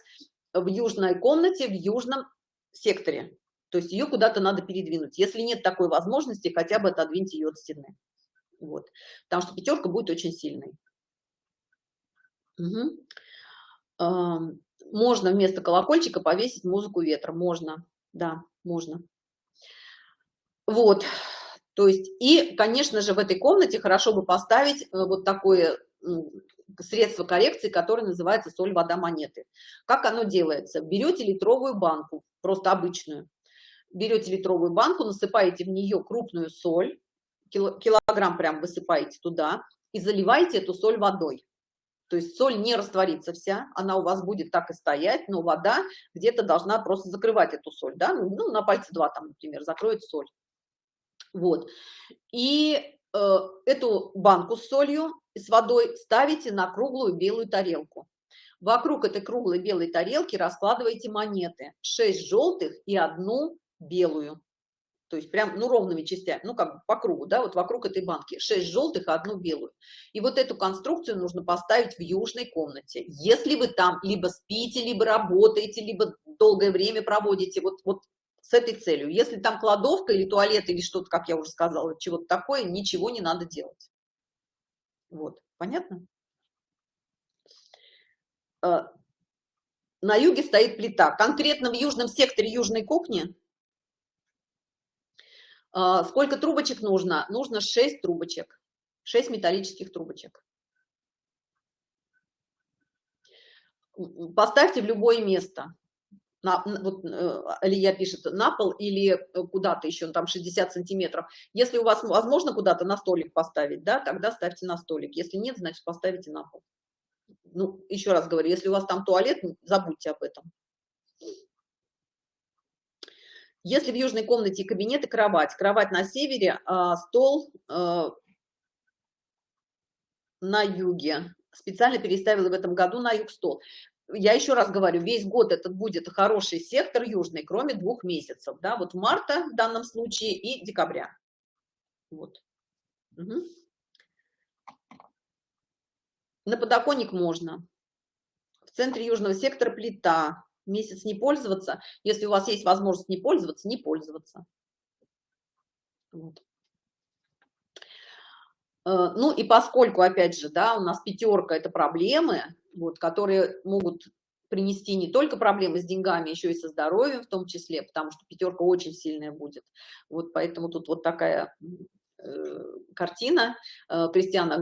в южной комнате, в южном секторе. То есть ее куда-то надо передвинуть. Если нет такой возможности, хотя бы отодвиньте ее от стены. Вот. Потому что пятерка будет очень сильной. Угу. Можно вместо колокольчика повесить музыку ветра. Можно, да, можно. Вот. То есть, и, конечно же, в этой комнате хорошо бы поставить э, вот такое средство коррекции, которое называется соль, вода, монеты. Как оно делается? Берете литровую банку, просто обычную, берете литровую банку, насыпаете в нее крупную соль, килограмм прям высыпаете туда и заливаете эту соль водой. То есть соль не растворится вся, она у вас будет так и стоять, но вода где-то должна просто закрывать эту соль, да, ну, ну на пальце два там, например, закроет соль. Вот. И э, эту банку с солью, с водой ставите на круглую белую тарелку. Вокруг этой круглой белой тарелки раскладываете монеты. 6 желтых и одну белую. То есть прям, ну, ровными частями, ну, как бы по кругу, да, вот вокруг этой банки. 6 желтых и одну белую. И вот эту конструкцию нужно поставить в южной комнате. Если вы там либо спите, либо работаете, либо долгое время проводите, вот, вот с этой целью. Если там кладовка или туалет или что-то, как я уже сказала, чего-то такое, ничего не надо делать. Вот, понятно? Э, на юге стоит плита. Конкретно в южном секторе южной кухни э, сколько трубочек нужно? Нужно 6 трубочек, 6 металлических трубочек. Поставьте в любое место на, вот Алия пишет на пол или э, куда-то еще там 60 сантиметров. Если у вас возможно куда-то на столик поставить да тогда ставьте на столик. Если нет значит поставите на пол ну еще раз говорю если у вас там туалет забудьте об этом. Если в южной комнате кабинет и кровать кровать на севере а стол а, на юге. Специально переставила в этом году на юг стол я еще раз говорю, весь год этот будет хороший сектор южный, кроме двух месяцев, да, вот марта в данном случае и декабря. Вот. Угу. На подоконник можно. В центре южного сектора плита. Месяц не пользоваться. Если у вас есть возможность не пользоваться, не пользоваться. Вот. Э, ну и поскольку, опять же, да, у нас пятерка – это проблемы, вот, которые могут принести не только проблемы с деньгами, еще и со здоровьем в том числе, потому что пятерка очень сильная будет. Вот поэтому тут вот такая э, картина э, Кристиана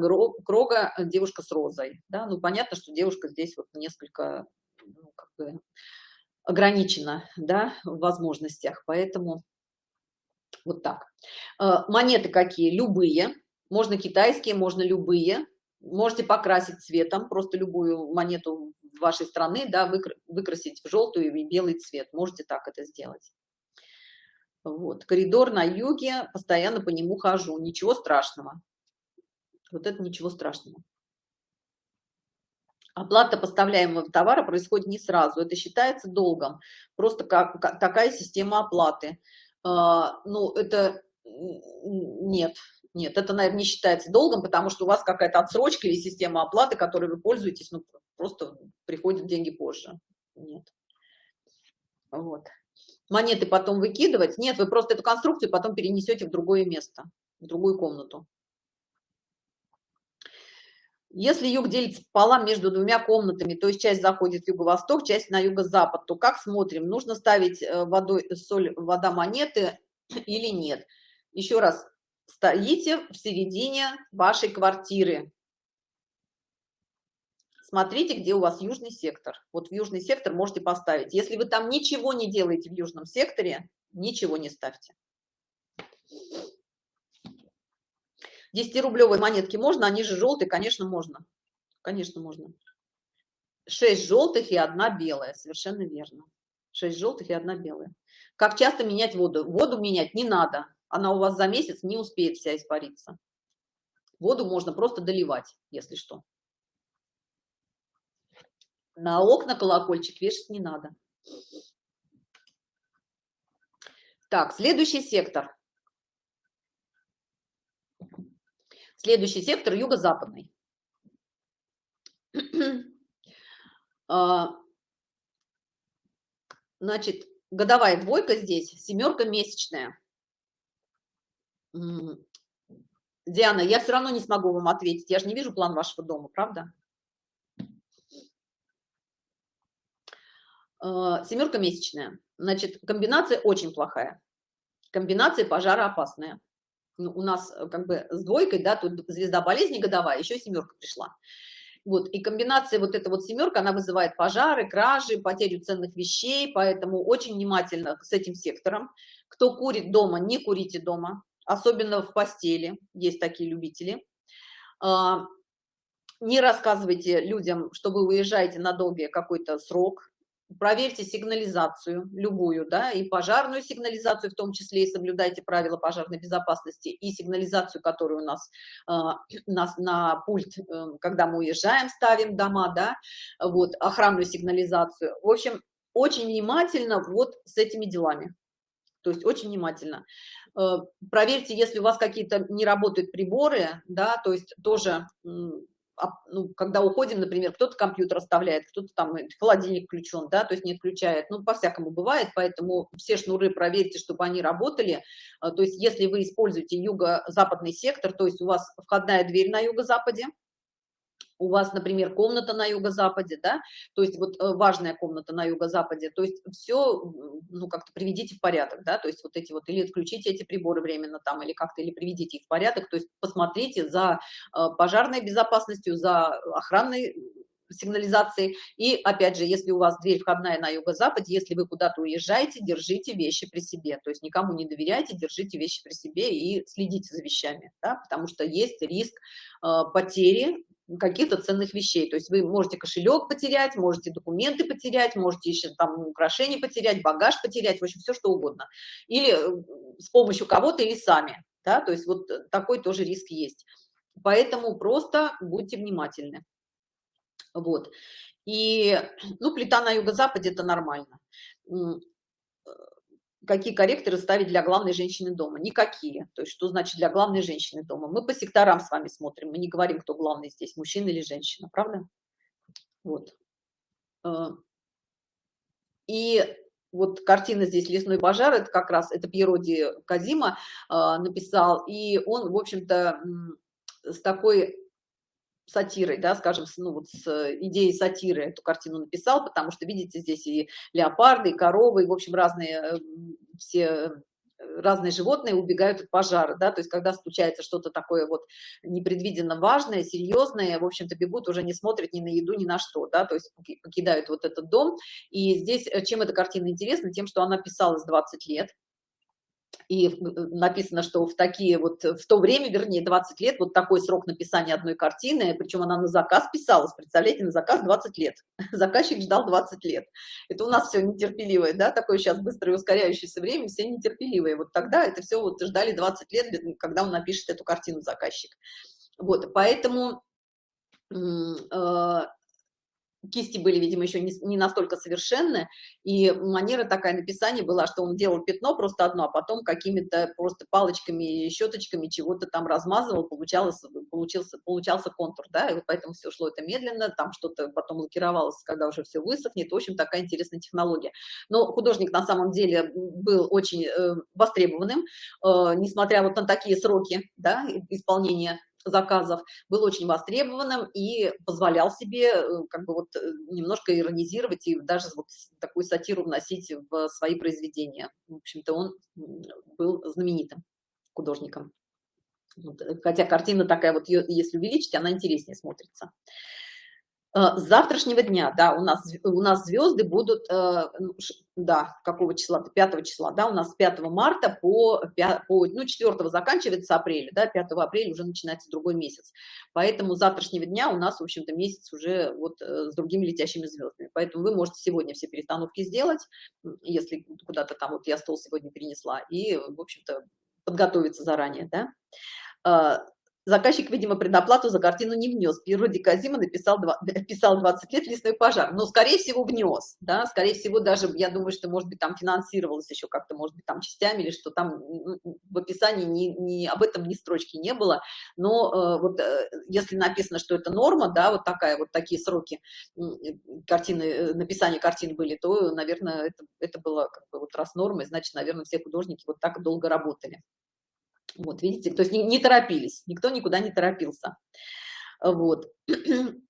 Крога «Девушка с розой». Да? Ну, понятно, что девушка здесь вот несколько ну, как бы ограничена да, в возможностях, поэтому вот так. Монеты какие? Любые можно китайские, можно любые. Можете покрасить цветом, просто любую монету вашей страны, да, выкрасить в желтую и белый цвет. Можете так это сделать. Вот. Коридор на юге, постоянно по нему хожу. Ничего страшного. Вот это ничего страшного. Оплата поставляемого товара происходит не сразу. Это считается долгом. Просто как, как такая система оплаты. А, ну, это нет, нет, это, наверное, не считается долгом, потому что у вас какая-то отсрочка или система оплаты, которой вы пользуетесь, ну, просто приходят деньги позже. Нет. Вот. Монеты потом выкидывать? Нет, вы просто эту конструкцию потом перенесете в другое место, в другую комнату. Если юг делится пополам между двумя комнатами, то есть часть заходит в юго-восток, часть на юго-запад, то как смотрим? Нужно ставить э, водой, соль, вода монеты или нет? Еще раз, стоите в середине вашей квартиры. Смотрите, где у вас южный сектор. Вот в южный сектор можете поставить. Если вы там ничего не делаете в южном секторе, ничего не ставьте. 10-рублевые монетки можно, они же желтые, конечно, можно. Конечно, можно. 6 желтых и одна белая, совершенно верно. 6 желтых и одна белая. Как часто менять воду? Воду менять не надо она у вас за месяц не успеет вся испариться. Воду можно просто доливать, если что. На окна колокольчик вешать не надо. Так, следующий сектор. Следующий сектор юго-западный. А, значит, годовая двойка здесь, семерка месячная. Диана, я все равно не смогу вам ответить. Я же не вижу план вашего дома, правда? А, семерка месячная. Значит, комбинация очень плохая. Комбинация пожароопасная. Ну, у нас э, как бы с двойкой, да, тут звезда болезни годовая, еще семерка пришла. Вот, и комбинация вот эта вот семерка, она вызывает пожары, кражи, потерю ценных вещей, поэтому очень внимательно с этим сектором. Кто курит дома, не курите дома особенно в постели, есть такие любители. А, не рассказывайте людям, что вы уезжаете на долгий какой-то срок, проверьте сигнализацию, любую, да, и пожарную сигнализацию в том числе, и соблюдайте правила пожарной безопасности, и сигнализацию, которую у нас, э, на, на пульт, э, когда мы уезжаем, ставим дома, да, вот, охранную сигнализацию. В общем, очень внимательно вот с этими делами, то есть очень внимательно. Э, проверьте, если у вас какие-то не работают приборы, да, то есть тоже, ну, когда уходим, например, кто-то компьютер оставляет, кто-то там холодильник включен, да, то есть не отключает, ну, по-всякому бывает, поэтому все шнуры проверьте, чтобы они работали, э, то есть если вы используете юго-западный сектор, то есть у вас входная дверь на юго-западе, у вас, например, комната на юго-западе, да, то есть вот э, важная комната на юго-западе, то есть все, ну, как-то приведите в порядок, да, то есть вот эти вот, или отключите эти приборы временно там, или как-то, или приведите их в порядок, то есть посмотрите за э, пожарной безопасностью, за охранной сигнализации. И опять же, если у вас дверь входная на юго-западе, если вы куда-то уезжаете, держите вещи при себе. То есть никому не доверяйте, держите вещи при себе и следите за вещами, да, потому что есть риск э, потери каких-то ценных вещей. То есть вы можете кошелек потерять, можете документы потерять, можете еще там украшения потерять, багаж потерять, в общем, все что угодно. Или э, с помощью кого-то, или сами. Да? То есть вот такой тоже риск есть. Поэтому просто будьте внимательны. Вот. И, ну, плита на юго-западе – это нормально. Какие корректоры ставить для главной женщины дома? Никакие. То есть что значит для главной женщины дома? Мы по секторам с вами смотрим, мы не говорим, кто главный здесь, мужчина или женщина, правда? Вот. Э, и вот картина здесь «Лесной пожар», это как раз, это Пьероди Казима э, написал, и он, в общем-то, с такой сатирой, да, скажем, ну вот с идеей сатиры эту картину написал, потому что, видите, здесь и леопарды, и коровы, и, в общем, разные э, все разные животные убегают от пожара, да, то есть когда случается что-то такое вот непредвиденно важное, серьезное, в общем-то бегут, уже не смотрят ни на еду, ни на что, да, то есть покидают вот этот дом. И здесь э, чем эта картина интересна? Тем, что она писалась 20 лет, и э, написано, что в такие вот, в то время, вернее, 20 лет, вот такой срок написания одной картины, причем она на заказ писалась, представляете, на заказ 20 лет. Заказчик ждал 20 лет. Это у нас все нетерпеливое, да, такое сейчас быстрое ускоряющееся время, все нетерпеливые. Вот тогда это все вот ждали 20 лет, когда он напишет эту картину заказчик. Вот, поэтому э, кисти были, видимо, еще не, не настолько совершенны, и манера такая написания была, что он делал пятно просто одно, а потом какими-то просто палочками щеточками чего-то там размазывал, получалось, получился, получался контур, да, и вот поэтому все шло это медленно, там что-то потом лакировалось, когда уже все высохнет, в общем, такая интересная технология. Но художник на самом деле был очень э, востребованным, э, несмотря вот на такие сроки, да, исполнения заказов, был очень востребованным и позволял себе э, как бы вот э, немножко иронизировать и даже вот такую сатиру вносить в свои произведения. В общем-то, он был знаменитым художником. Э, хотя картина такая вот, если увеличить, она интереснее смотрится. С завтрашнего дня, да, у нас, у нас звезды будут, ну, да, какого числа, 5 числа, да, у нас с 5 марта по, 5, по ну, 4 заканчивается апреля, да, 5 апреля уже начинается другой месяц. Поэтому с завтрашнего дня у нас, в общем-то, месяц уже вот э, с другими летящими звездами. Поэтому вы можете сегодня все перестановки сделать, если куда-то там, вот я стол сегодня перенесла, и, в общем-то, подготовиться заранее, да. Заказчик, видимо, предоплату за картину не внес. Природе Казима написал, писал 20 лет лесной пожар. Но, скорее всего, внес. Да? Скорее всего, даже, я думаю, что, может быть, там финансировалось еще как-то, может быть, там частями, или что там в описании ни, ни, об этом ни строчки не было. Но э, вот э, если написано, что это норма, да, вот такая, вот такие сроки картины, э, написания картин были, то, наверное, это, это было как бы вот раз нормой, значит, наверное, все художники вот так долго работали. Вот, видите, то есть не, не торопились, никто никуда не торопился. Вот.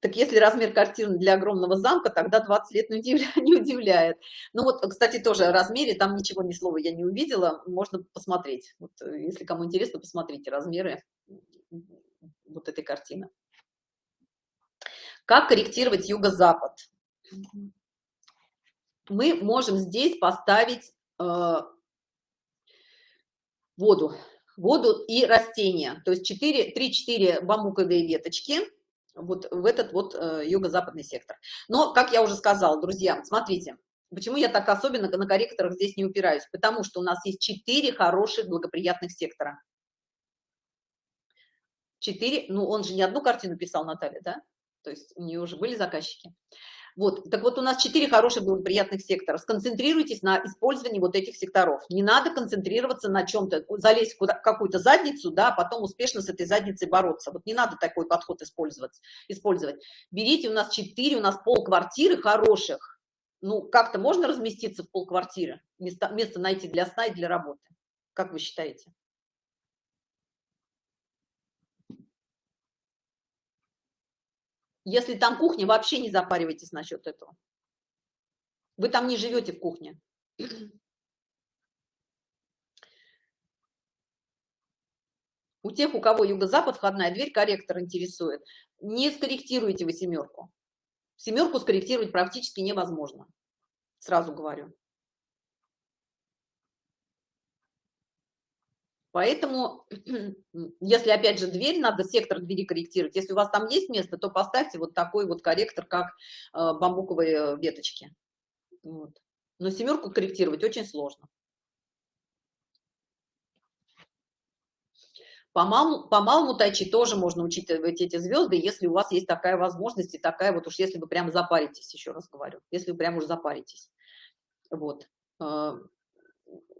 Так если размер картины для огромного замка, тогда 20 лет не удивляет. Не удивляет. Ну вот, кстати, тоже о размере, там ничего, ни слова я не увидела, можно посмотреть. Вот, если кому интересно, посмотрите размеры вот этой картины. Как корректировать юго-запад? Мы можем здесь поставить э, воду, воду и растения. То есть 3-4 бамбуковые веточки вот в этот вот э, юго-западный сектор. Но, как я уже сказала, друзья, смотрите, почему я так особенно на корректорах здесь не упираюсь? Потому что у нас есть 4 хороших благоприятных сектора. 4, ну он же не одну картину писал, Наталья, да? То есть у нее уже были заказчики. Вот, так вот у нас четыре хороших благоприятных сектора. Сконцентрируйтесь на использовании вот этих секторов. Не надо концентрироваться на чем-то, залезть в какую-то задницу, да, а потом успешно с этой задницей бороться. Вот не надо такой подход использовать. использовать. Берите, у нас четыре, у нас пол квартиры хороших. Ну, как-то можно разместиться в пол квартиры, место, место найти для сна и для работы. Как вы считаете? Если там кухня, вообще не запаривайтесь насчет этого. Вы там не живете в кухне. У тех, у кого юго-запад, входная дверь, корректор интересует. Не скорректируйте вы семерку. Семерку скорректировать практически невозможно. Сразу говорю. Поэтому, если, опять же, дверь, надо сектор двери корректировать. Если у вас там есть место, то поставьте вот такой вот корректор, как э, бамбуковые веточки. Вот. Но семерку корректировать очень сложно. По малому, по малому тайчи тоже можно учитывать эти звезды, если у вас есть такая возможность и такая вот уж, если вы прямо запаритесь, еще раз говорю, если вы прямо уж запаритесь. Вот.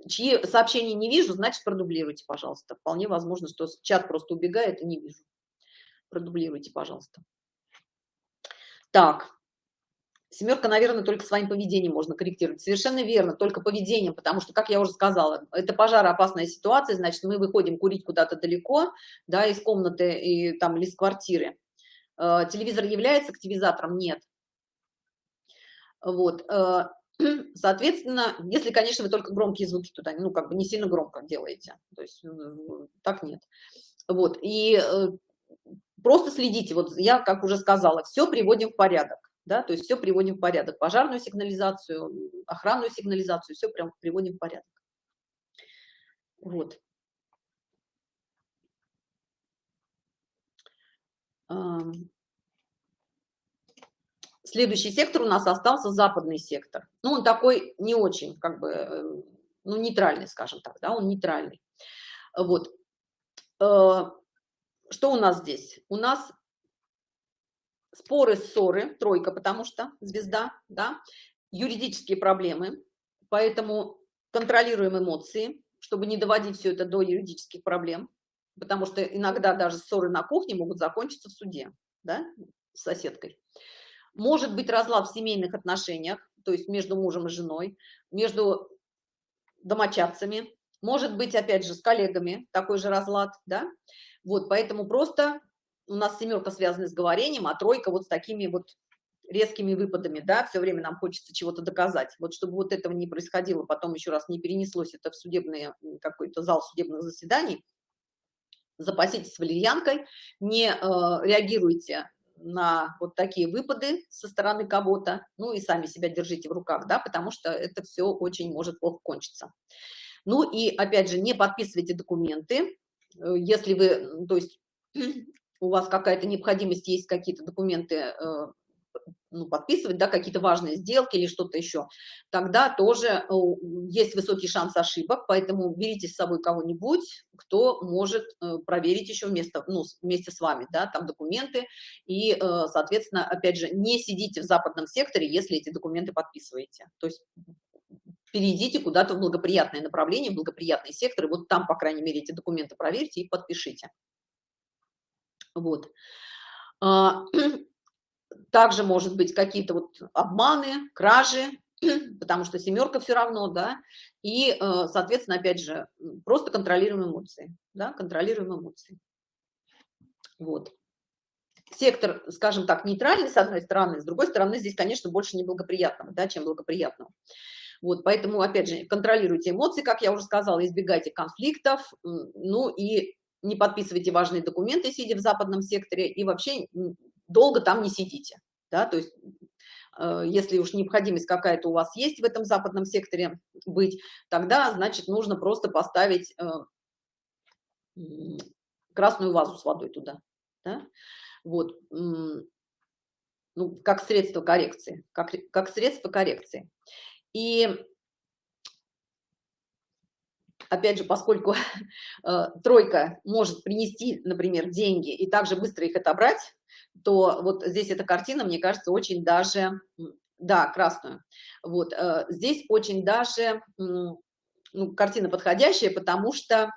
Э, чьи сообщения не вижу, значит, продублируйте, пожалуйста. Вполне возможно, что чат просто убегает и не вижу. Продублируйте, пожалуйста. Так, Семерка, наверное, только своим поведением можно корректировать. Совершенно верно, только поведением, потому что, как я уже сказала, это пожароопасная ситуация, значит, мы выходим курить куда-то далеко, да, из комнаты и там или из квартиры. Э, телевизор является активизатором? Нет. Вот. Соответственно, если, конечно, вы только громкие звуки туда, ну, как бы не сильно громко делаете, то есть так нет. Вот. И э, просто следите, вот я, как уже сказала, все приводим в порядок да, то есть все приводим в порядок, пожарную сигнализацию, охранную сигнализацию, все прям приводим в порядок. Вот. Следующий сектор у нас остался западный сектор. Ну, он такой не очень, как бы, э, ну, нейтральный, скажем так, да, он нейтральный. Вот. Э, что у нас здесь? У нас споры, ссоры, тройка, потому что звезда, да, юридические проблемы, поэтому контролируем эмоции, чтобы не доводить все это до юридических проблем, потому что иногда даже ссоры на кухне могут закончиться в суде, да, с соседкой. Может быть разлад в семейных отношениях, то есть между мужем и женой, между домочадцами, может быть, опять же, с коллегами такой же разлад, да, вот, поэтому просто у нас семерка связана с говорением, а тройка вот с такими вот резкими выпадами, да, все время нам хочется чего-то доказать. Вот чтобы вот этого не происходило, потом еще раз не перенеслось это в судебный какой-то зал судебных заседаний, запаситесь валерьянкой, не э, реагируйте на вот такие выпады со стороны кого-то, ну и сами себя держите в руках, да, потому что это все очень может плохо кончиться. Ну и опять же, не подписывайте документы, э, если вы, то есть у вас какая-то необходимость, есть какие-то документы э, ну, подписывать, да, какие-то важные сделки или что-то еще, тогда тоже э, есть высокий шанс ошибок, поэтому берите с собой кого-нибудь, кто может э, проверить еще вместо, ну, вместе с вами, да, там документы, и, соответственно, опять же, не сидите в западном секторе, если эти документы подписываете, то есть перейдите куда-то в благоприятное направление, в благоприятный сектор, и вот там, по крайней мере, эти документы проверьте и подпишите. Вот. Также может быть какие-то вот обманы, кражи, потому что семерка все равно, да, и, э, соответственно, опять же, просто контролируем эмоции, да, контролируем эмоции. Вот. Сектор, скажем так, нейтральный, с одной стороны, с другой стороны, здесь, конечно, больше неблагоприятного, да, чем благоприятного. Вот, поэтому, опять же, контролируйте эмоции, как я уже сказала, избегайте конфликтов, ну и не подписывайте важные документы, сидя в западном секторе, и вообще долго там не сидите. Да? То есть, э, если уж необходимость какая-то у вас есть в этом западном секторе быть, тогда, значит, нужно просто поставить э, красную вазу с водой туда. Да? Вот. Ну, как средство коррекции. Как, как средство коррекции. И опять же, поскольку э, тройка может принести, например, деньги и также быстро их отобрать, то вот здесь эта картина, мне кажется, очень даже, да, красную, вот, э, здесь очень даже, ну, картина подходящая, потому что,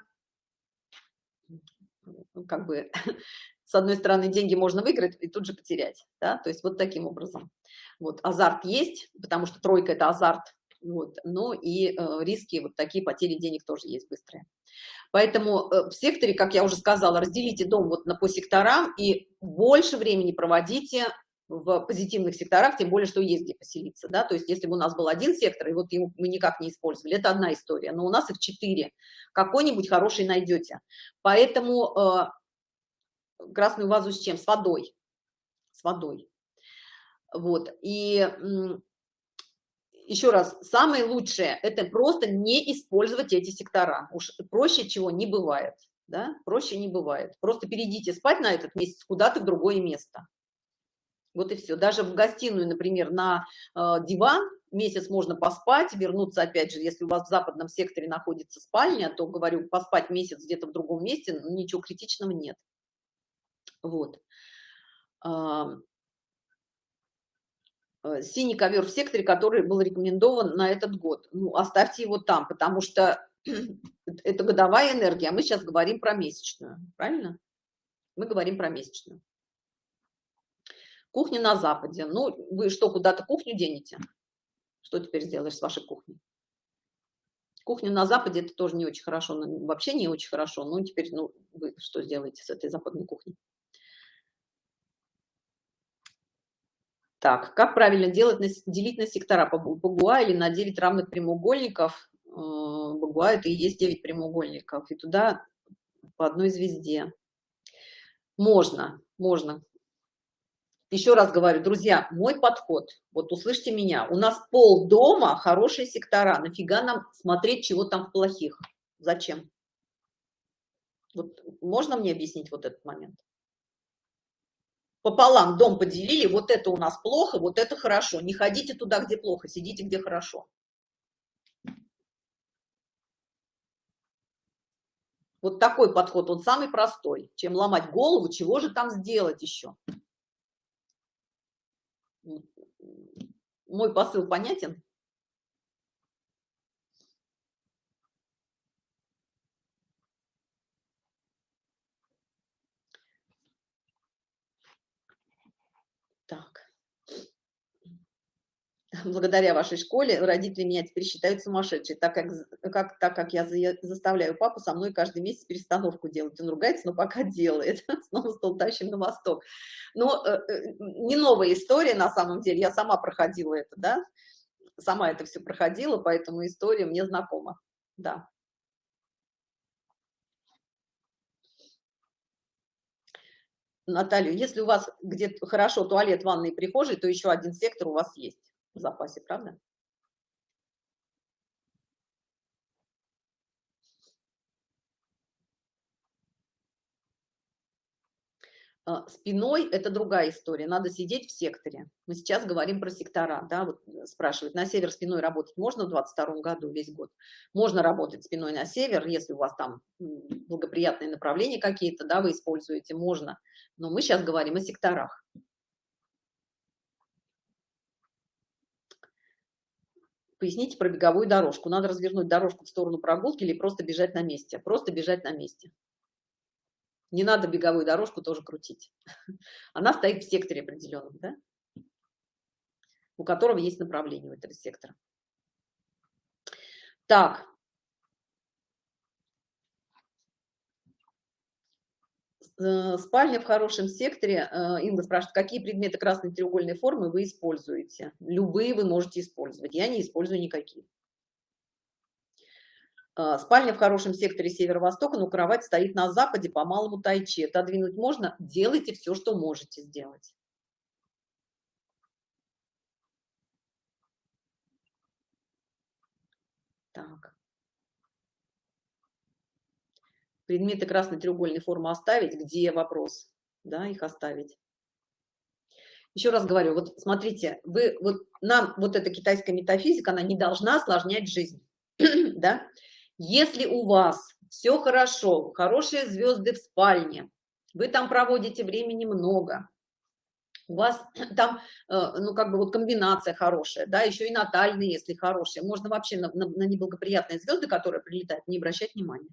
ну, как бы, с одной стороны, деньги можно выиграть и тут же потерять, да, то есть вот таким образом. Вот, азарт есть, потому что тройка – это азарт, вот. Ну и э, риски, вот такие потери денег тоже есть быстрые. Поэтому э, в секторе, как я уже сказала, разделите дом вот на, по секторам и больше времени проводите в позитивных секторах, тем более, что есть где поселиться, да, то есть если бы у нас был один сектор, и вот его мы никак не использовали, это одна история, но у нас их четыре, какой-нибудь хороший найдете. Поэтому э, красную вазу с чем? С водой, с водой. Вот, и еще раз, самое лучшее – это просто не использовать эти сектора. Уж проще чего не бывает, да, проще не бывает. Просто перейдите спать на этот месяц куда-то в другое место. Вот и все. Даже в гостиную, например, на э, диван месяц можно поспать, вернуться, опять же, если у вас в западном секторе находится спальня, то, говорю, поспать месяц где-то в другом месте, ну, ничего критичного нет. Вот. Э, синий ковер в секторе, который был рекомендован на этот год. Ну, оставьте его там, потому что это годовая энергия, а мы сейчас говорим про месячную, правильно? Мы говорим про месячную. Кухня на Западе. Ну, вы что, куда-то кухню денете? Что теперь сделаешь с вашей кухней? Кухня на Западе это тоже не очень хорошо, вообще не очень хорошо. Ну, теперь, ну, вы что сделаете с этой западной кухней? Так, как правильно делать, делить на сектора по Багуа или на 9 равных прямоугольников? Э, Багуа это и есть 9 прямоугольников, и туда по одной звезде. Можно, можно. Еще раз говорю, друзья, мой подход, вот услышьте меня, у нас пол дома хорошие сектора, нафига нам смотреть, чего там в плохих? Зачем? Вот можно мне объяснить вот этот момент? Пополам дом поделили, вот это у нас плохо, вот это хорошо. Не ходите туда, где плохо, сидите, где хорошо. Вот такой подход, он самый простой, чем ломать голову, чего же там сделать еще. Мой посыл понятен? Так. Благодаря вашей школе родители меня теперь считают сумасшедшей, так как, как, так как я заставляю папу со мной каждый месяц перестановку делать. Он ругается, но пока делает. Снова стол тащим на восток. Но э, э, не новая история на самом деле. Я сама проходила это, да? Сама это все проходила, поэтому история мне знакома. Да. Наталью, если у вас где-то хорошо туалет, ванной, прихожей, то еще один сектор у вас есть в запасе, правда? А, спиной это другая история, надо сидеть в секторе. Мы сейчас говорим про сектора, да, вот э, спрашивают, на север спиной работать можно в 22 году весь год? Можно работать спиной на север, если у вас там благоприятные направления какие-то, да, вы используете, можно. Но мы сейчас говорим о секторах. Поясните про беговую дорожку. Надо развернуть дорожку в сторону прогулки или просто бежать на месте? Просто бежать на месте. Не надо беговую дорожку тоже крутить. Она стоит в секторе определенном, да? у которого есть направление у этого сектора. Так. Спальня в хорошем секторе. Э, Инга спрашивает, какие предметы красной треугольной формы вы используете? Любые вы можете использовать. Я не использую никакие. А, спальня в хорошем секторе северо-востока, но кровать стоит на западе по малому тайчи. Отодвинуть можно? Делайте все, что можете сделать. Так. Предметы красной треугольной формы оставить. Где вопрос? Да, их оставить. Еще раз говорю, вот смотрите, вы, вот нам вот эта китайская метафизика, она не должна осложнять жизнь. да? Если у вас все хорошо, хорошие звезды в спальне, вы там проводите времени много, у вас там, э, ну, как бы вот комбинация хорошая, да, еще и натальные, если хорошие, можно вообще на, на, на неблагоприятные звезды, которые прилетают, не обращать внимания.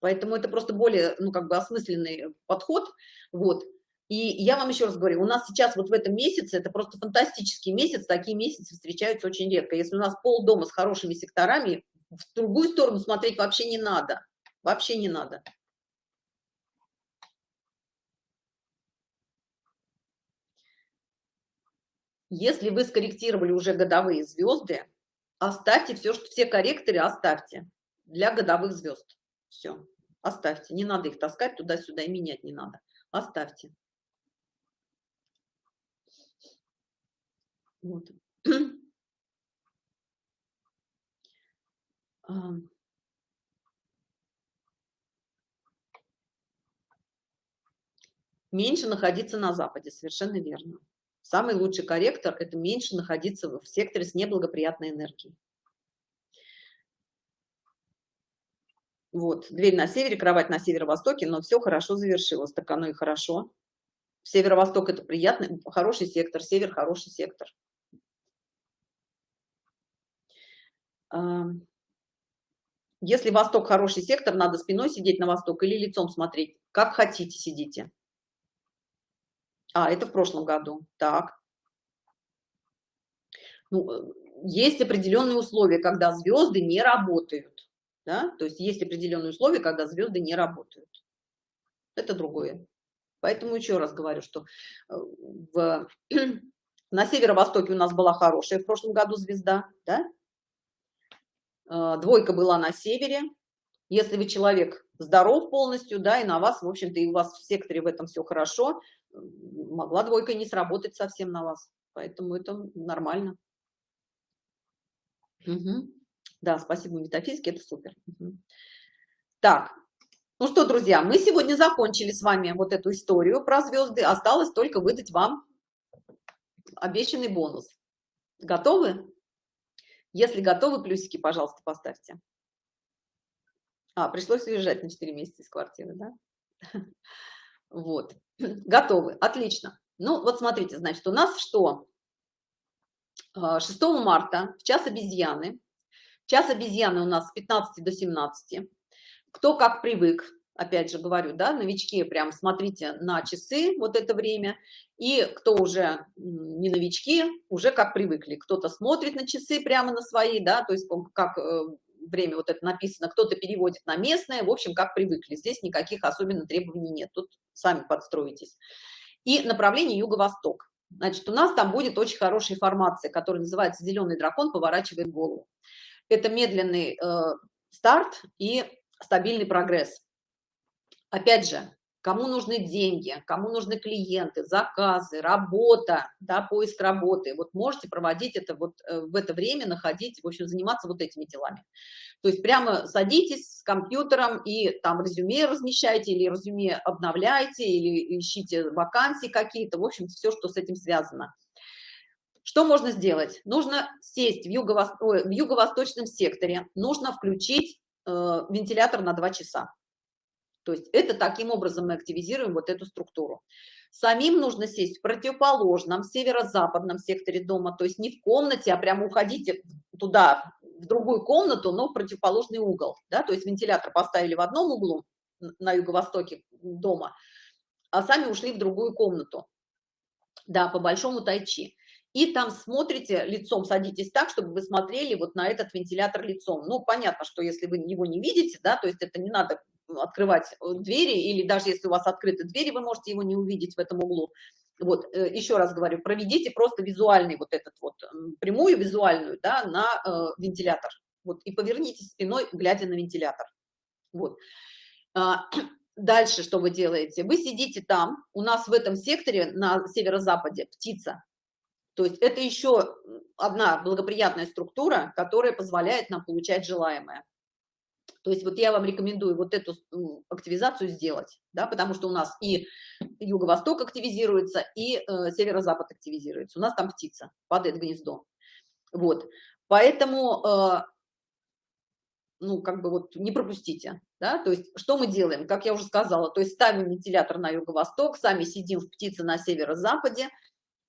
Поэтому это просто более, ну, как бы осмысленный подход, вот. И я вам еще раз говорю, у нас сейчас вот в этом месяце, это просто фантастический месяц, такие месяцы встречаются очень редко. Если у нас пол дома с хорошими секторами, в другую сторону смотреть вообще не надо. Вообще не надо. Если вы скорректировали уже годовые звезды, оставьте все, что все корректоры оставьте для годовых звезд. Все, оставьте. Не надо их таскать туда-сюда и менять не надо. Оставьте. Вот. Меньше находиться на Западе, совершенно верно. Самый лучший корректор – это меньше находиться в секторе с неблагоприятной энергией. Вот, дверь на севере, кровать на северо-востоке, но все хорошо завершилось, так оно и хорошо. Северо-восток это приятный, хороший сектор, север хороший сектор. Если восток хороший сектор, надо спиной сидеть на восток или лицом смотреть. Как хотите, сидите. А, это в прошлом году. Так. Ну, э, есть определенные условия, когда звезды не работают. Да? То есть есть определенные условия, когда звезды не работают. Это другое. Поэтому еще раз говорю, что э, в, на северо-востоке у нас была хорошая в прошлом году звезда, да? Э, двойка была на севере. Если вы человек здоров полностью, да, и на вас, в общем-то, и у вас в секторе в этом все хорошо, могла двойка не сработать совсем на вас. Поэтому это нормально. Угу. Да, спасибо метафизике, это супер. Так, ну что, друзья, мы сегодня закончили с вами вот эту историю про звезды. Осталось только выдать вам обещанный бонус. Готовы? Если готовы, плюсики, пожалуйста, поставьте. А, пришлось уезжать на 4 месяца из квартиры, да? Вот. Готовы. Отлично. Ну, вот смотрите, значит, у нас что? 6 а, марта в час обезьяны. Час обезьяны у нас с 15 до 17 кто как привык, опять же говорю, да, новички, прям смотрите на часы вот это время, и кто уже не новички, уже как привыкли, кто-то смотрит на часы прямо на свои, да, то есть как э, время вот это написано, кто-то переводит на местное, в общем, как привыкли, здесь никаких особенно требований нет, тут сами подстроитесь. И направление юго-восток. Значит, у нас там будет очень хорошая формация, которая называется «Зеленый дракон поворачивает голову». Это медленный э, старт и стабильный прогресс. Опять же, кому нужны деньги, кому нужны клиенты, заказы, работа, да, поиск работы, вот можете проводить это вот э, в это время, находить, в общем, заниматься вот этими делами. То есть прямо садитесь с компьютером и там резюме размещайте или резюме обновляйте, или ищите вакансии какие-то, в общем, все, что с этим связано. Что можно сделать? Нужно сесть в юго-восточном юго секторе, нужно включить Э, вентилятор на 2 часа. То есть это таким образом мы активизируем вот эту структуру. Самим нужно сесть в противоположном северо-западном секторе дома, то есть не в комнате, а прямо уходите туда, в другую комнату, но в противоположный угол. Да? То есть вентилятор поставили в одном углу на юго-востоке дома, а сами ушли в другую комнату. Да, по большому тайчи и там смотрите лицом, садитесь так, чтобы вы смотрели вот на этот вентилятор лицом. Ну, понятно, что если вы его не видите, да, то есть это не надо открывать э, двери, или даже если у вас открыты двери, вы можете его не увидеть в этом углу. Вот, э, еще раз говорю, проведите просто визуальный вот этот вот, прямую визуальную, да, на э, вентилятор. Вот, и повернитесь спиной, глядя на вентилятор. Вот. А, дальше что вы делаете? Вы сидите там, у нас в этом секторе на северо-западе птица, то есть это еще одна благоприятная структура, которая позволяет нам получать желаемое. То есть вот я вам рекомендую вот эту активизацию сделать, да, потому что у нас и юго-восток активизируется, и э, северо-запад активизируется. У нас там птица, падает гнездо. Вот, поэтому, э, ну, как бы вот не пропустите, да, то есть что мы делаем, как я уже сказала, то есть ставим вентилятор на юго-восток, сами сидим в птице на северо-западе,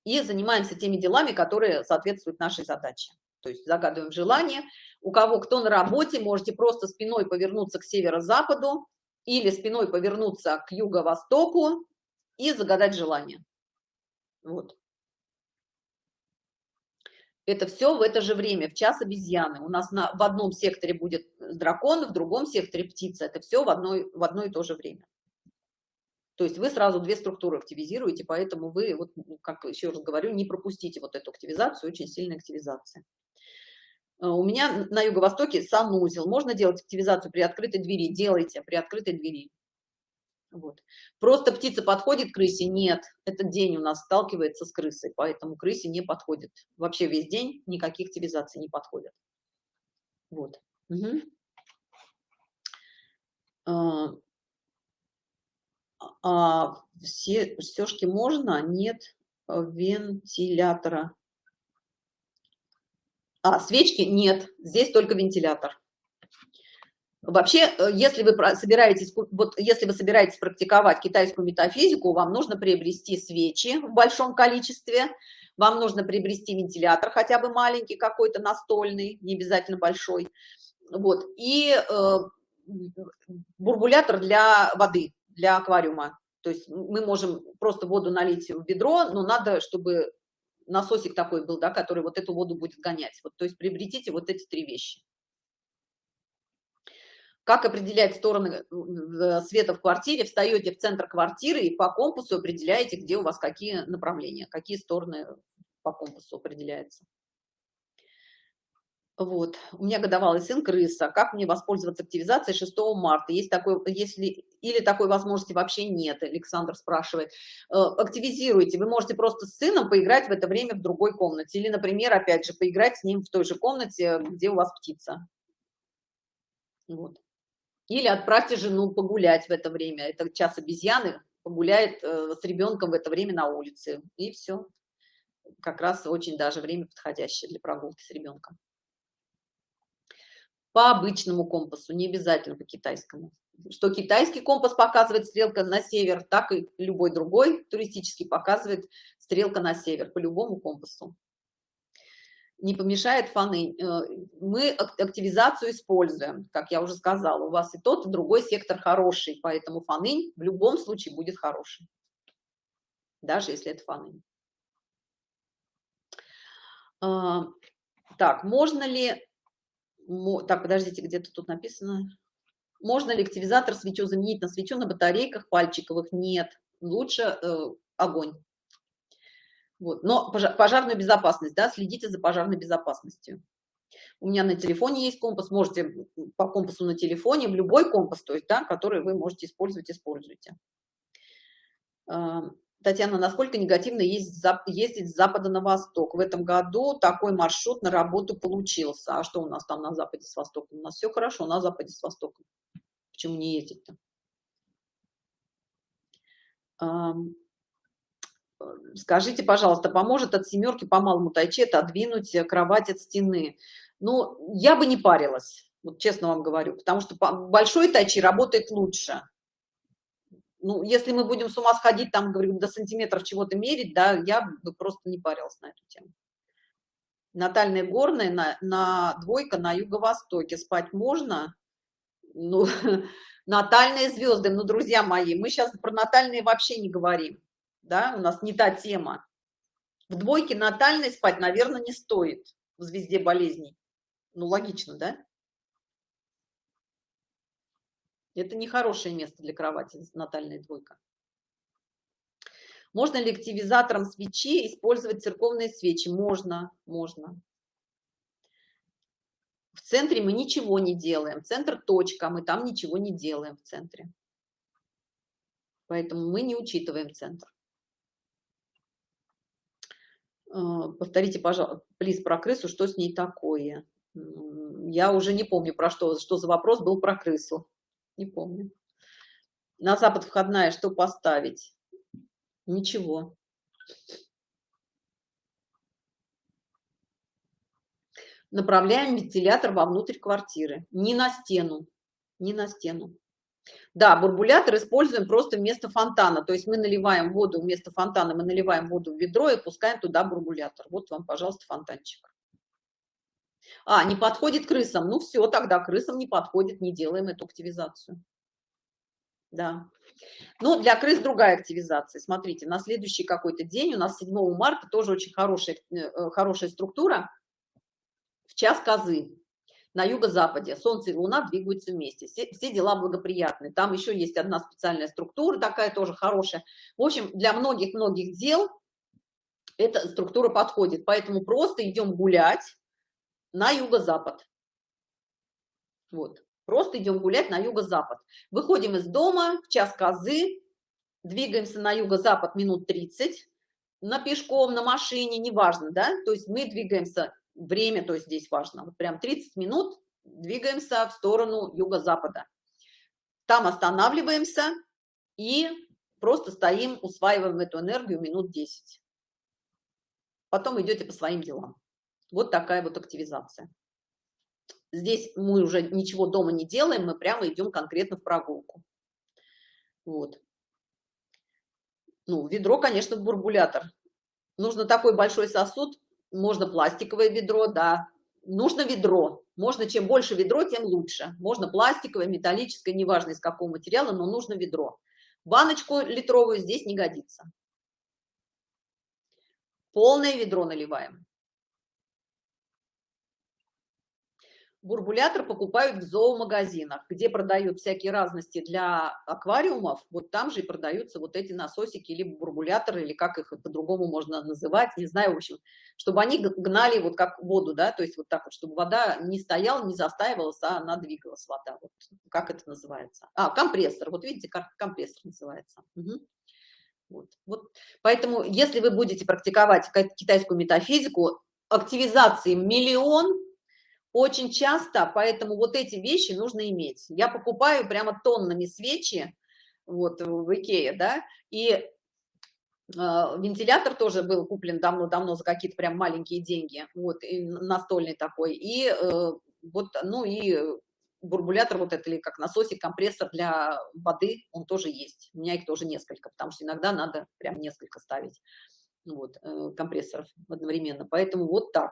и занимаемся теми делами, которые соответствуют нашей задаче. То есть загадываем желание. У кого кто на работе, можете просто спиной повернуться к северо-западу или спиной повернуться к юго-востоку и загадать желание. Вот. Это все в это же время, в час обезьяны. У нас на, в одном секторе будет дракон, в другом секторе птица. Это все в, одной, в одно и то же время. То есть вы сразу две структуры активизируете, поэтому вы, вот, как еще раз говорю, не пропустите вот эту активизацию, очень сильная активизация. Э, у меня на юго-востоке санузел. Можно делать активизацию при открытой двери? Делайте при открытой двери. Вот. Просто птица подходит к крысе? Нет. Этот день у нас сталкивается с крысой, поэтому крысе не подходит. Вообще весь день никаких активизаций не подходят. Вот. Угу а, все все-таки можно, нет вентилятора. А, свечки нет, здесь только вентилятор. Вообще, э, если вы собираетесь, вот если вы собираетесь практиковать китайскую метафизику, вам нужно приобрести свечи в большом количестве, вам нужно приобрести вентилятор хотя бы маленький какой-то настольный, не обязательно большой, вот, и э, бурбулятор для воды, для аквариума. То есть мы можем просто воду налить в ведро, но надо, чтобы насосик такой был, да, который вот эту воду будет гонять. Вот, то есть приобретите вот эти три вещи. Как определять стороны э, света в квартире? Встаете в центр квартиры и по компасу определяете, где у вас какие направления, какие стороны по компасу определяются. Вот. У меня годовалый сын крыса. Как мне воспользоваться активизацией 6 марта? Есть такой, если или такой возможности вообще нет, Александр спрашивает. Э, активизируйте. Вы можете просто с сыном поиграть в это время в другой комнате. Или, например, опять же, поиграть с ним в той же комнате, где у вас птица. Вот. Или отправьте жену погулять в это время. Это час обезьяны погуляет э, с ребенком в это время на улице. И все. Как раз очень даже время подходящее для прогулки с ребенком. По обычному компасу, не обязательно по китайскому. Что китайский компас показывает стрелка на север, так и любой другой туристический показывает стрелка на север по любому компасу не помешает фаны. Э, мы активизацию используем, как я уже сказала. У вас и тот, и другой сектор хороший, поэтому фаны в любом случае будет хороший, даже если это фаны. А, так, можно ли... Так, подождите, где-то тут написано. Можно ли активизатор свечу заменить на свечу на батарейках пальчиковых? Нет. Лучше э, огонь. Вот. Но пожарную безопасность, да, следите за пожарной безопасностью. У меня на телефоне есть компас, можете по компасу на телефоне, в любой компас, то есть, да, который вы можете использовать, используйте. А, Татьяна, насколько негативно ездить с запада на восток? В этом году такой маршрут на работу получился. А что у нас там на западе с востоком? У нас все хорошо на западе с востоком. Почему не ездить-то? скажите, пожалуйста, поможет от семерки по малому тайчи отодвинуть кровать от стены? Ну, я бы не парилась, вот честно вам говорю, потому что большой тайчи работает лучше. Ну, если мы будем с ума сходить, там, говорю, до сантиметров чего-то мерить, да, я бы просто не парилась на эту тему. Натальная горная на, на двойка на юго-востоке. Спать можно? Ну, натальные звезды, ну, друзья мои, мы сейчас про натальные вообще не говорим да, у нас не та тема. В двойке натальной спать, наверное, не стоит в звезде болезней. Ну, логично, да? Это не хорошее место для кровати, натальная двойка. Можно ли активизатором свечи использовать церковные свечи? Можно, можно. Центре мы ничего не делаем. Центр точка, мы там ничего не делаем в центре. Поэтому мы не учитываем центр. А, повторите, пожалуйста, плиз про крысу, что с ней такое? Я уже не помню, про что, что за вопрос был про крысу. Не помню. На запад входная, что поставить? Ничего. Направляем вентилятор вовнутрь квартиры. Не на стену. Не на стену. Да, бурбулятор используем просто вместо фонтана. То есть мы наливаем воду вместо фонтана, мы наливаем воду в ведро и пускаем туда бурбулятор. Вот вам, пожалуйста, фонтанчик. А, не подходит крысам. Ну все, тогда крысам не подходит, не делаем эту активизацию. Да. Ну, для крыс другая активизация. Смотрите, на следующий какой-то день, у нас 7 марта, тоже очень хорошая, э, хорошая структура, в час козы на юго-западе. Солнце и Луна двигаются вместе. Все, все дела благоприятны. Там еще есть одна специальная структура, такая тоже хорошая. В общем, для многих-многих дел эта структура подходит. Поэтому просто идем гулять на юго-запад. Вот. Просто идем гулять на юго-запад. Выходим из дома в час козы, двигаемся на юго-запад минут 30, на пешком, на машине, неважно, да, то есть мы двигаемся время, то есть здесь важно, вот прям 30 минут двигаемся в сторону юго-запада. Там останавливаемся и просто стоим, усваиваем эту энергию минут 10. Потом идете по своим делам. Вот такая вот активизация. Здесь мы уже ничего дома не делаем, мы прямо идем конкретно в прогулку. Вот. Ну, ведро, конечно, бурбулятор. Нужно такой большой сосуд, можно пластиковое ведро, да. Нужно ведро. Можно, чем больше ведро, тем лучше. Можно пластиковое, металлическое, неважно из какого материала, но нужно ведро. Баночку литровую здесь не годится. Полное ведро наливаем. Бурбулятор покупают в зоомагазинах, где продают всякие разности для аквариумов, вот там же и продаются вот эти насосики, либо бурбуляторы, или как их по-другому можно называть, не знаю, в общем, чтобы они гнали вот как воду, да, то есть вот так вот, чтобы вода не стояла, не застаивалась, а она двигалась, вода, вот как это называется. А, компрессор, вот видите, как компрессор называется. Угу. Вот, вот. Поэтому, если вы будете практиковать китайскую метафизику, активизации миллион, очень часто, поэтому вот эти вещи нужно иметь. Я покупаю прямо тоннами свечи, вот в Икее, да, и э, вентилятор тоже был куплен давно-давно за какие-то прям маленькие деньги, вот, и настольный такой, и э, вот, ну и бурбулятор вот это или как насосик, компрессор для воды, он тоже есть. У меня их тоже несколько, потому что иногда надо прям несколько ставить вот, э, компрессоров одновременно. Поэтому вот так.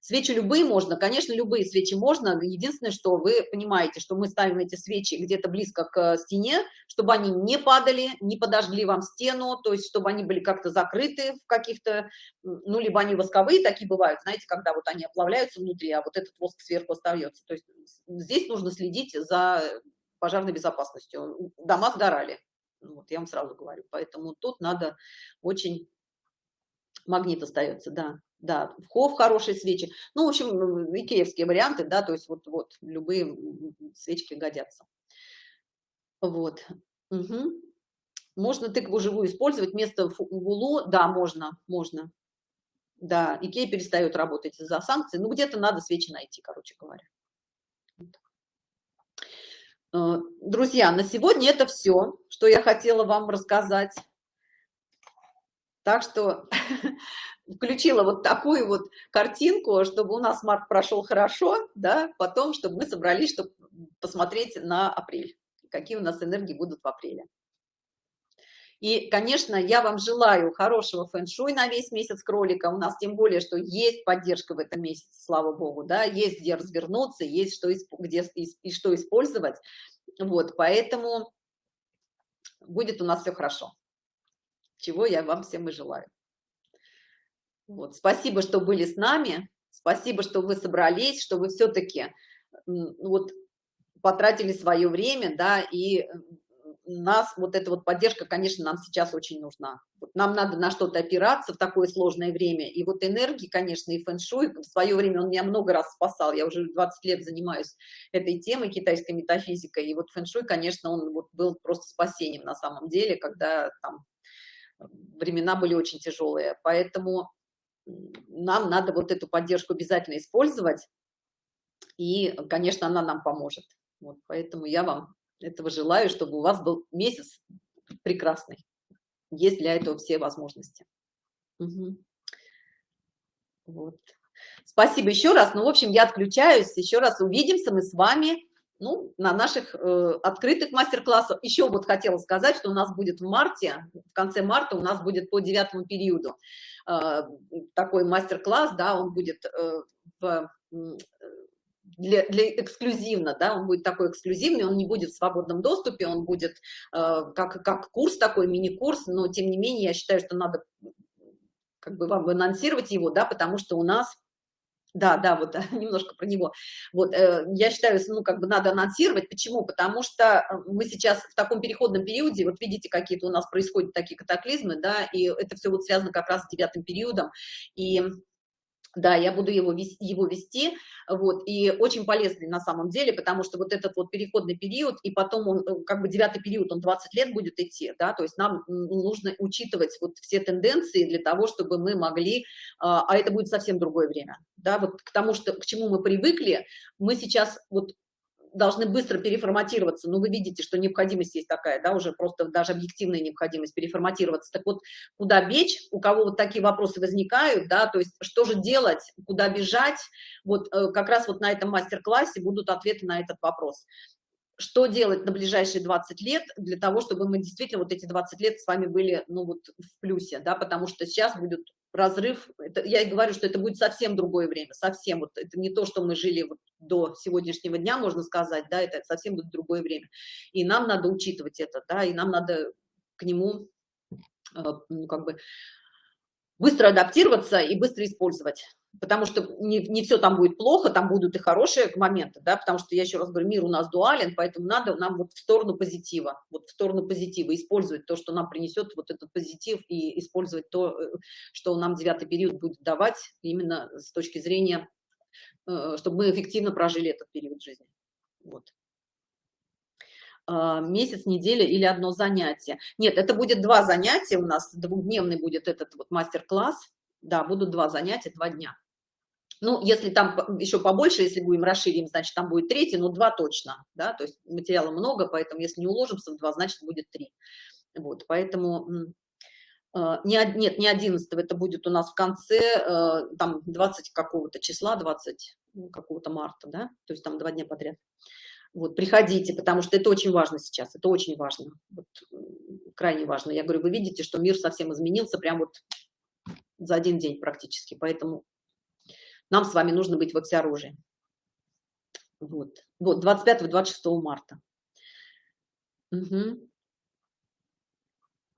Свечи любые можно, конечно, любые свечи можно. Единственное, что вы понимаете, что мы ставим эти свечи где-то близко к стене, чтобы они не падали, не подожгли вам стену, то есть чтобы они были как-то закрыты в каких-то, ну, либо они восковые такие бывают, знаете, когда вот они оплавляются внутри, а вот этот воск сверху остается. То есть здесь нужно следить за пожарной безопасностью. Дома сгорали. Вот, я вам сразу говорю. Поэтому тут надо очень магнит остается, да, да, хов хорошие свечи. Ну, в общем, икеевские варианты, да, то есть вот, вот любые свечки годятся. Вот. Угу. Можно тыкву живую использовать вместо гулу? Да, можно, можно. Да, Икея перестает работать из-за санкций. Ну, где-то надо свечи найти, короче говоря. Э, друзья, на сегодня это все, что я хотела вам рассказать. Так что включила вот такую вот картинку, чтобы у нас март прошел хорошо, да, потом, чтобы мы собрались, чтобы посмотреть на апрель, какие у нас энергии будут в апреле. И, конечно, я вам желаю хорошего фэн-шуй на весь месяц кролика. У нас тем более, что есть поддержка в этом месяце, слава богу, да, есть где развернуться, есть что, где и что использовать. Вот, поэтому будет у нас все хорошо чего я вам всем и желаю. Вот. Спасибо, что были с нами, спасибо, что вы собрались, что вы все-таки вот потратили свое время, да, и нас вот эта вот поддержка, конечно, нам сейчас очень нужна. Нам надо на что-то опираться в такое сложное время. И вот энергии, конечно, и фэн-шуй, в свое время он меня много раз спасал. Я уже 20 лет занимаюсь этой темой, китайской метафизикой. И вот фэн-шуй, конечно, он вот был просто спасением на самом деле, когда там времена были очень тяжелые, поэтому нам надо вот эту поддержку обязательно использовать, и, конечно, она нам поможет. Вот, поэтому я вам этого желаю, чтобы у вас был месяц прекрасный. Есть для этого все возможности. Угу. Вот. Спасибо еще раз. Ну, в общем, я отключаюсь. Еще раз увидимся мы с вами ну, на наших э, открытых мастер-классах. Еще вот хотела сказать, что у нас будет в марте, в конце марта у нас будет по девятому периоду э, такой мастер-класс, да, он будет э, в, для, для эксклюзивно, да, он будет такой эксклюзивный, он не будет в свободном доступе, он будет э, как, как курс такой, мини-курс, но тем не менее я считаю, что надо как бы вам анонсировать его, да, потому что у нас да, да, вот немножко про него. Вот, э, я считаю, ну, как бы надо анонсировать. Почему? Потому что э, мы сейчас в таком переходном периоде, вот видите, какие-то у нас происходят такие катаклизмы, да, и это все вот связано как раз с девятым периодом. И да, я буду его его вести, вот, и очень полезный на самом деле, потому что вот этот вот переходный период, и потом он, э, как бы девятый период, он 20 лет будет идти, да, то есть нам нужно учитывать вот все тенденции для того, чтобы мы могли, а, а это будет совсем другое время, да, вот к тому, что, к чему мы привыкли, мы сейчас вот должны быстро переформатироваться. Ну, вы видите, что необходимость есть такая, да, уже просто даже объективная необходимость переформатироваться. Так вот, куда бечь, у кого вот такие вопросы возникают, да, то есть что же делать, куда бежать, вот э, как раз вот на этом мастер-классе будут ответы на этот вопрос что делать на ближайшие 20 лет для того, чтобы мы действительно вот эти 20 лет с вами были, ну вот в плюсе, да, потому что сейчас будет разрыв, это, я и говорю, что это будет совсем другое время, совсем, вот это не то, что мы жили вот до сегодняшнего дня, можно сказать, да, это совсем будет другое время, и нам надо учитывать это, да, и нам надо к нему, э, ну, как бы, быстро адаптироваться и быстро использовать потому что не, не все там будет плохо, там будут и хорошие моменты, да, потому что, я еще раз говорю, мир у нас дуален, поэтому надо нам вот в сторону позитива, вот в сторону позитива, использовать то, что нам принесет вот этот позитив, и использовать то, э, что нам девятый период будет давать, именно с точки зрения, э, чтобы мы эффективно прожили этот период жизни. Вот а, месяц, неделя или одно занятие. Нет, это будет два занятия у нас, двухдневный будет этот вот мастер-класс. Да, будут два занятия, два дня. Ну, если там еще побольше, если будем расширим, значит, там будет третий, но два точно, да, то есть материала много, поэтому если не уложимся в два, значит, будет три. Вот, поэтому э, не, нет, не 11 это будет у нас в конце, э, там 20 какого-то числа, 20 ну, какого-то марта, да, то есть там два дня подряд. Вот, приходите, потому что это очень важно сейчас, это очень важно, вот, крайне важно. Я говорю, вы видите, что мир совсем изменился прям вот за один день практически, поэтому нам с вами нужно быть во всеоружии. Вот, вот 25-26 марта. Угу.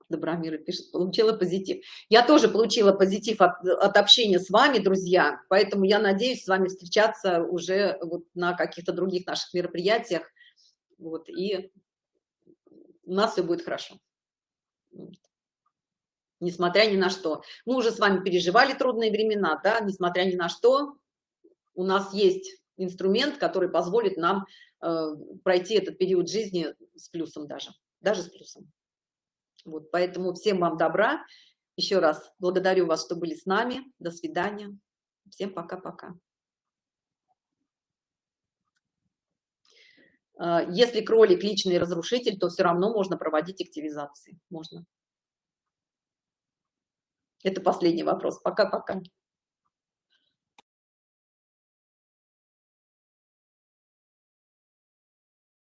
Добромира пишет, получила позитив. Я тоже получила позитив от, от общения с вами, друзья, поэтому я надеюсь с вами встречаться уже вот на каких-то других наших мероприятиях, вот, и у нас все будет хорошо. Несмотря ни на что. Мы уже с вами переживали трудные времена, да, несмотря ни на что, у нас есть инструмент, который позволит нам э, пройти этот период жизни с плюсом даже, даже с плюсом. Вот, поэтому всем вам добра. Еще раз благодарю вас, что были с нами. До свидания. Всем пока-пока. А, если кролик личный разрушитель, то все равно можно проводить активизации. Можно. Это последний вопрос. Пока-пока.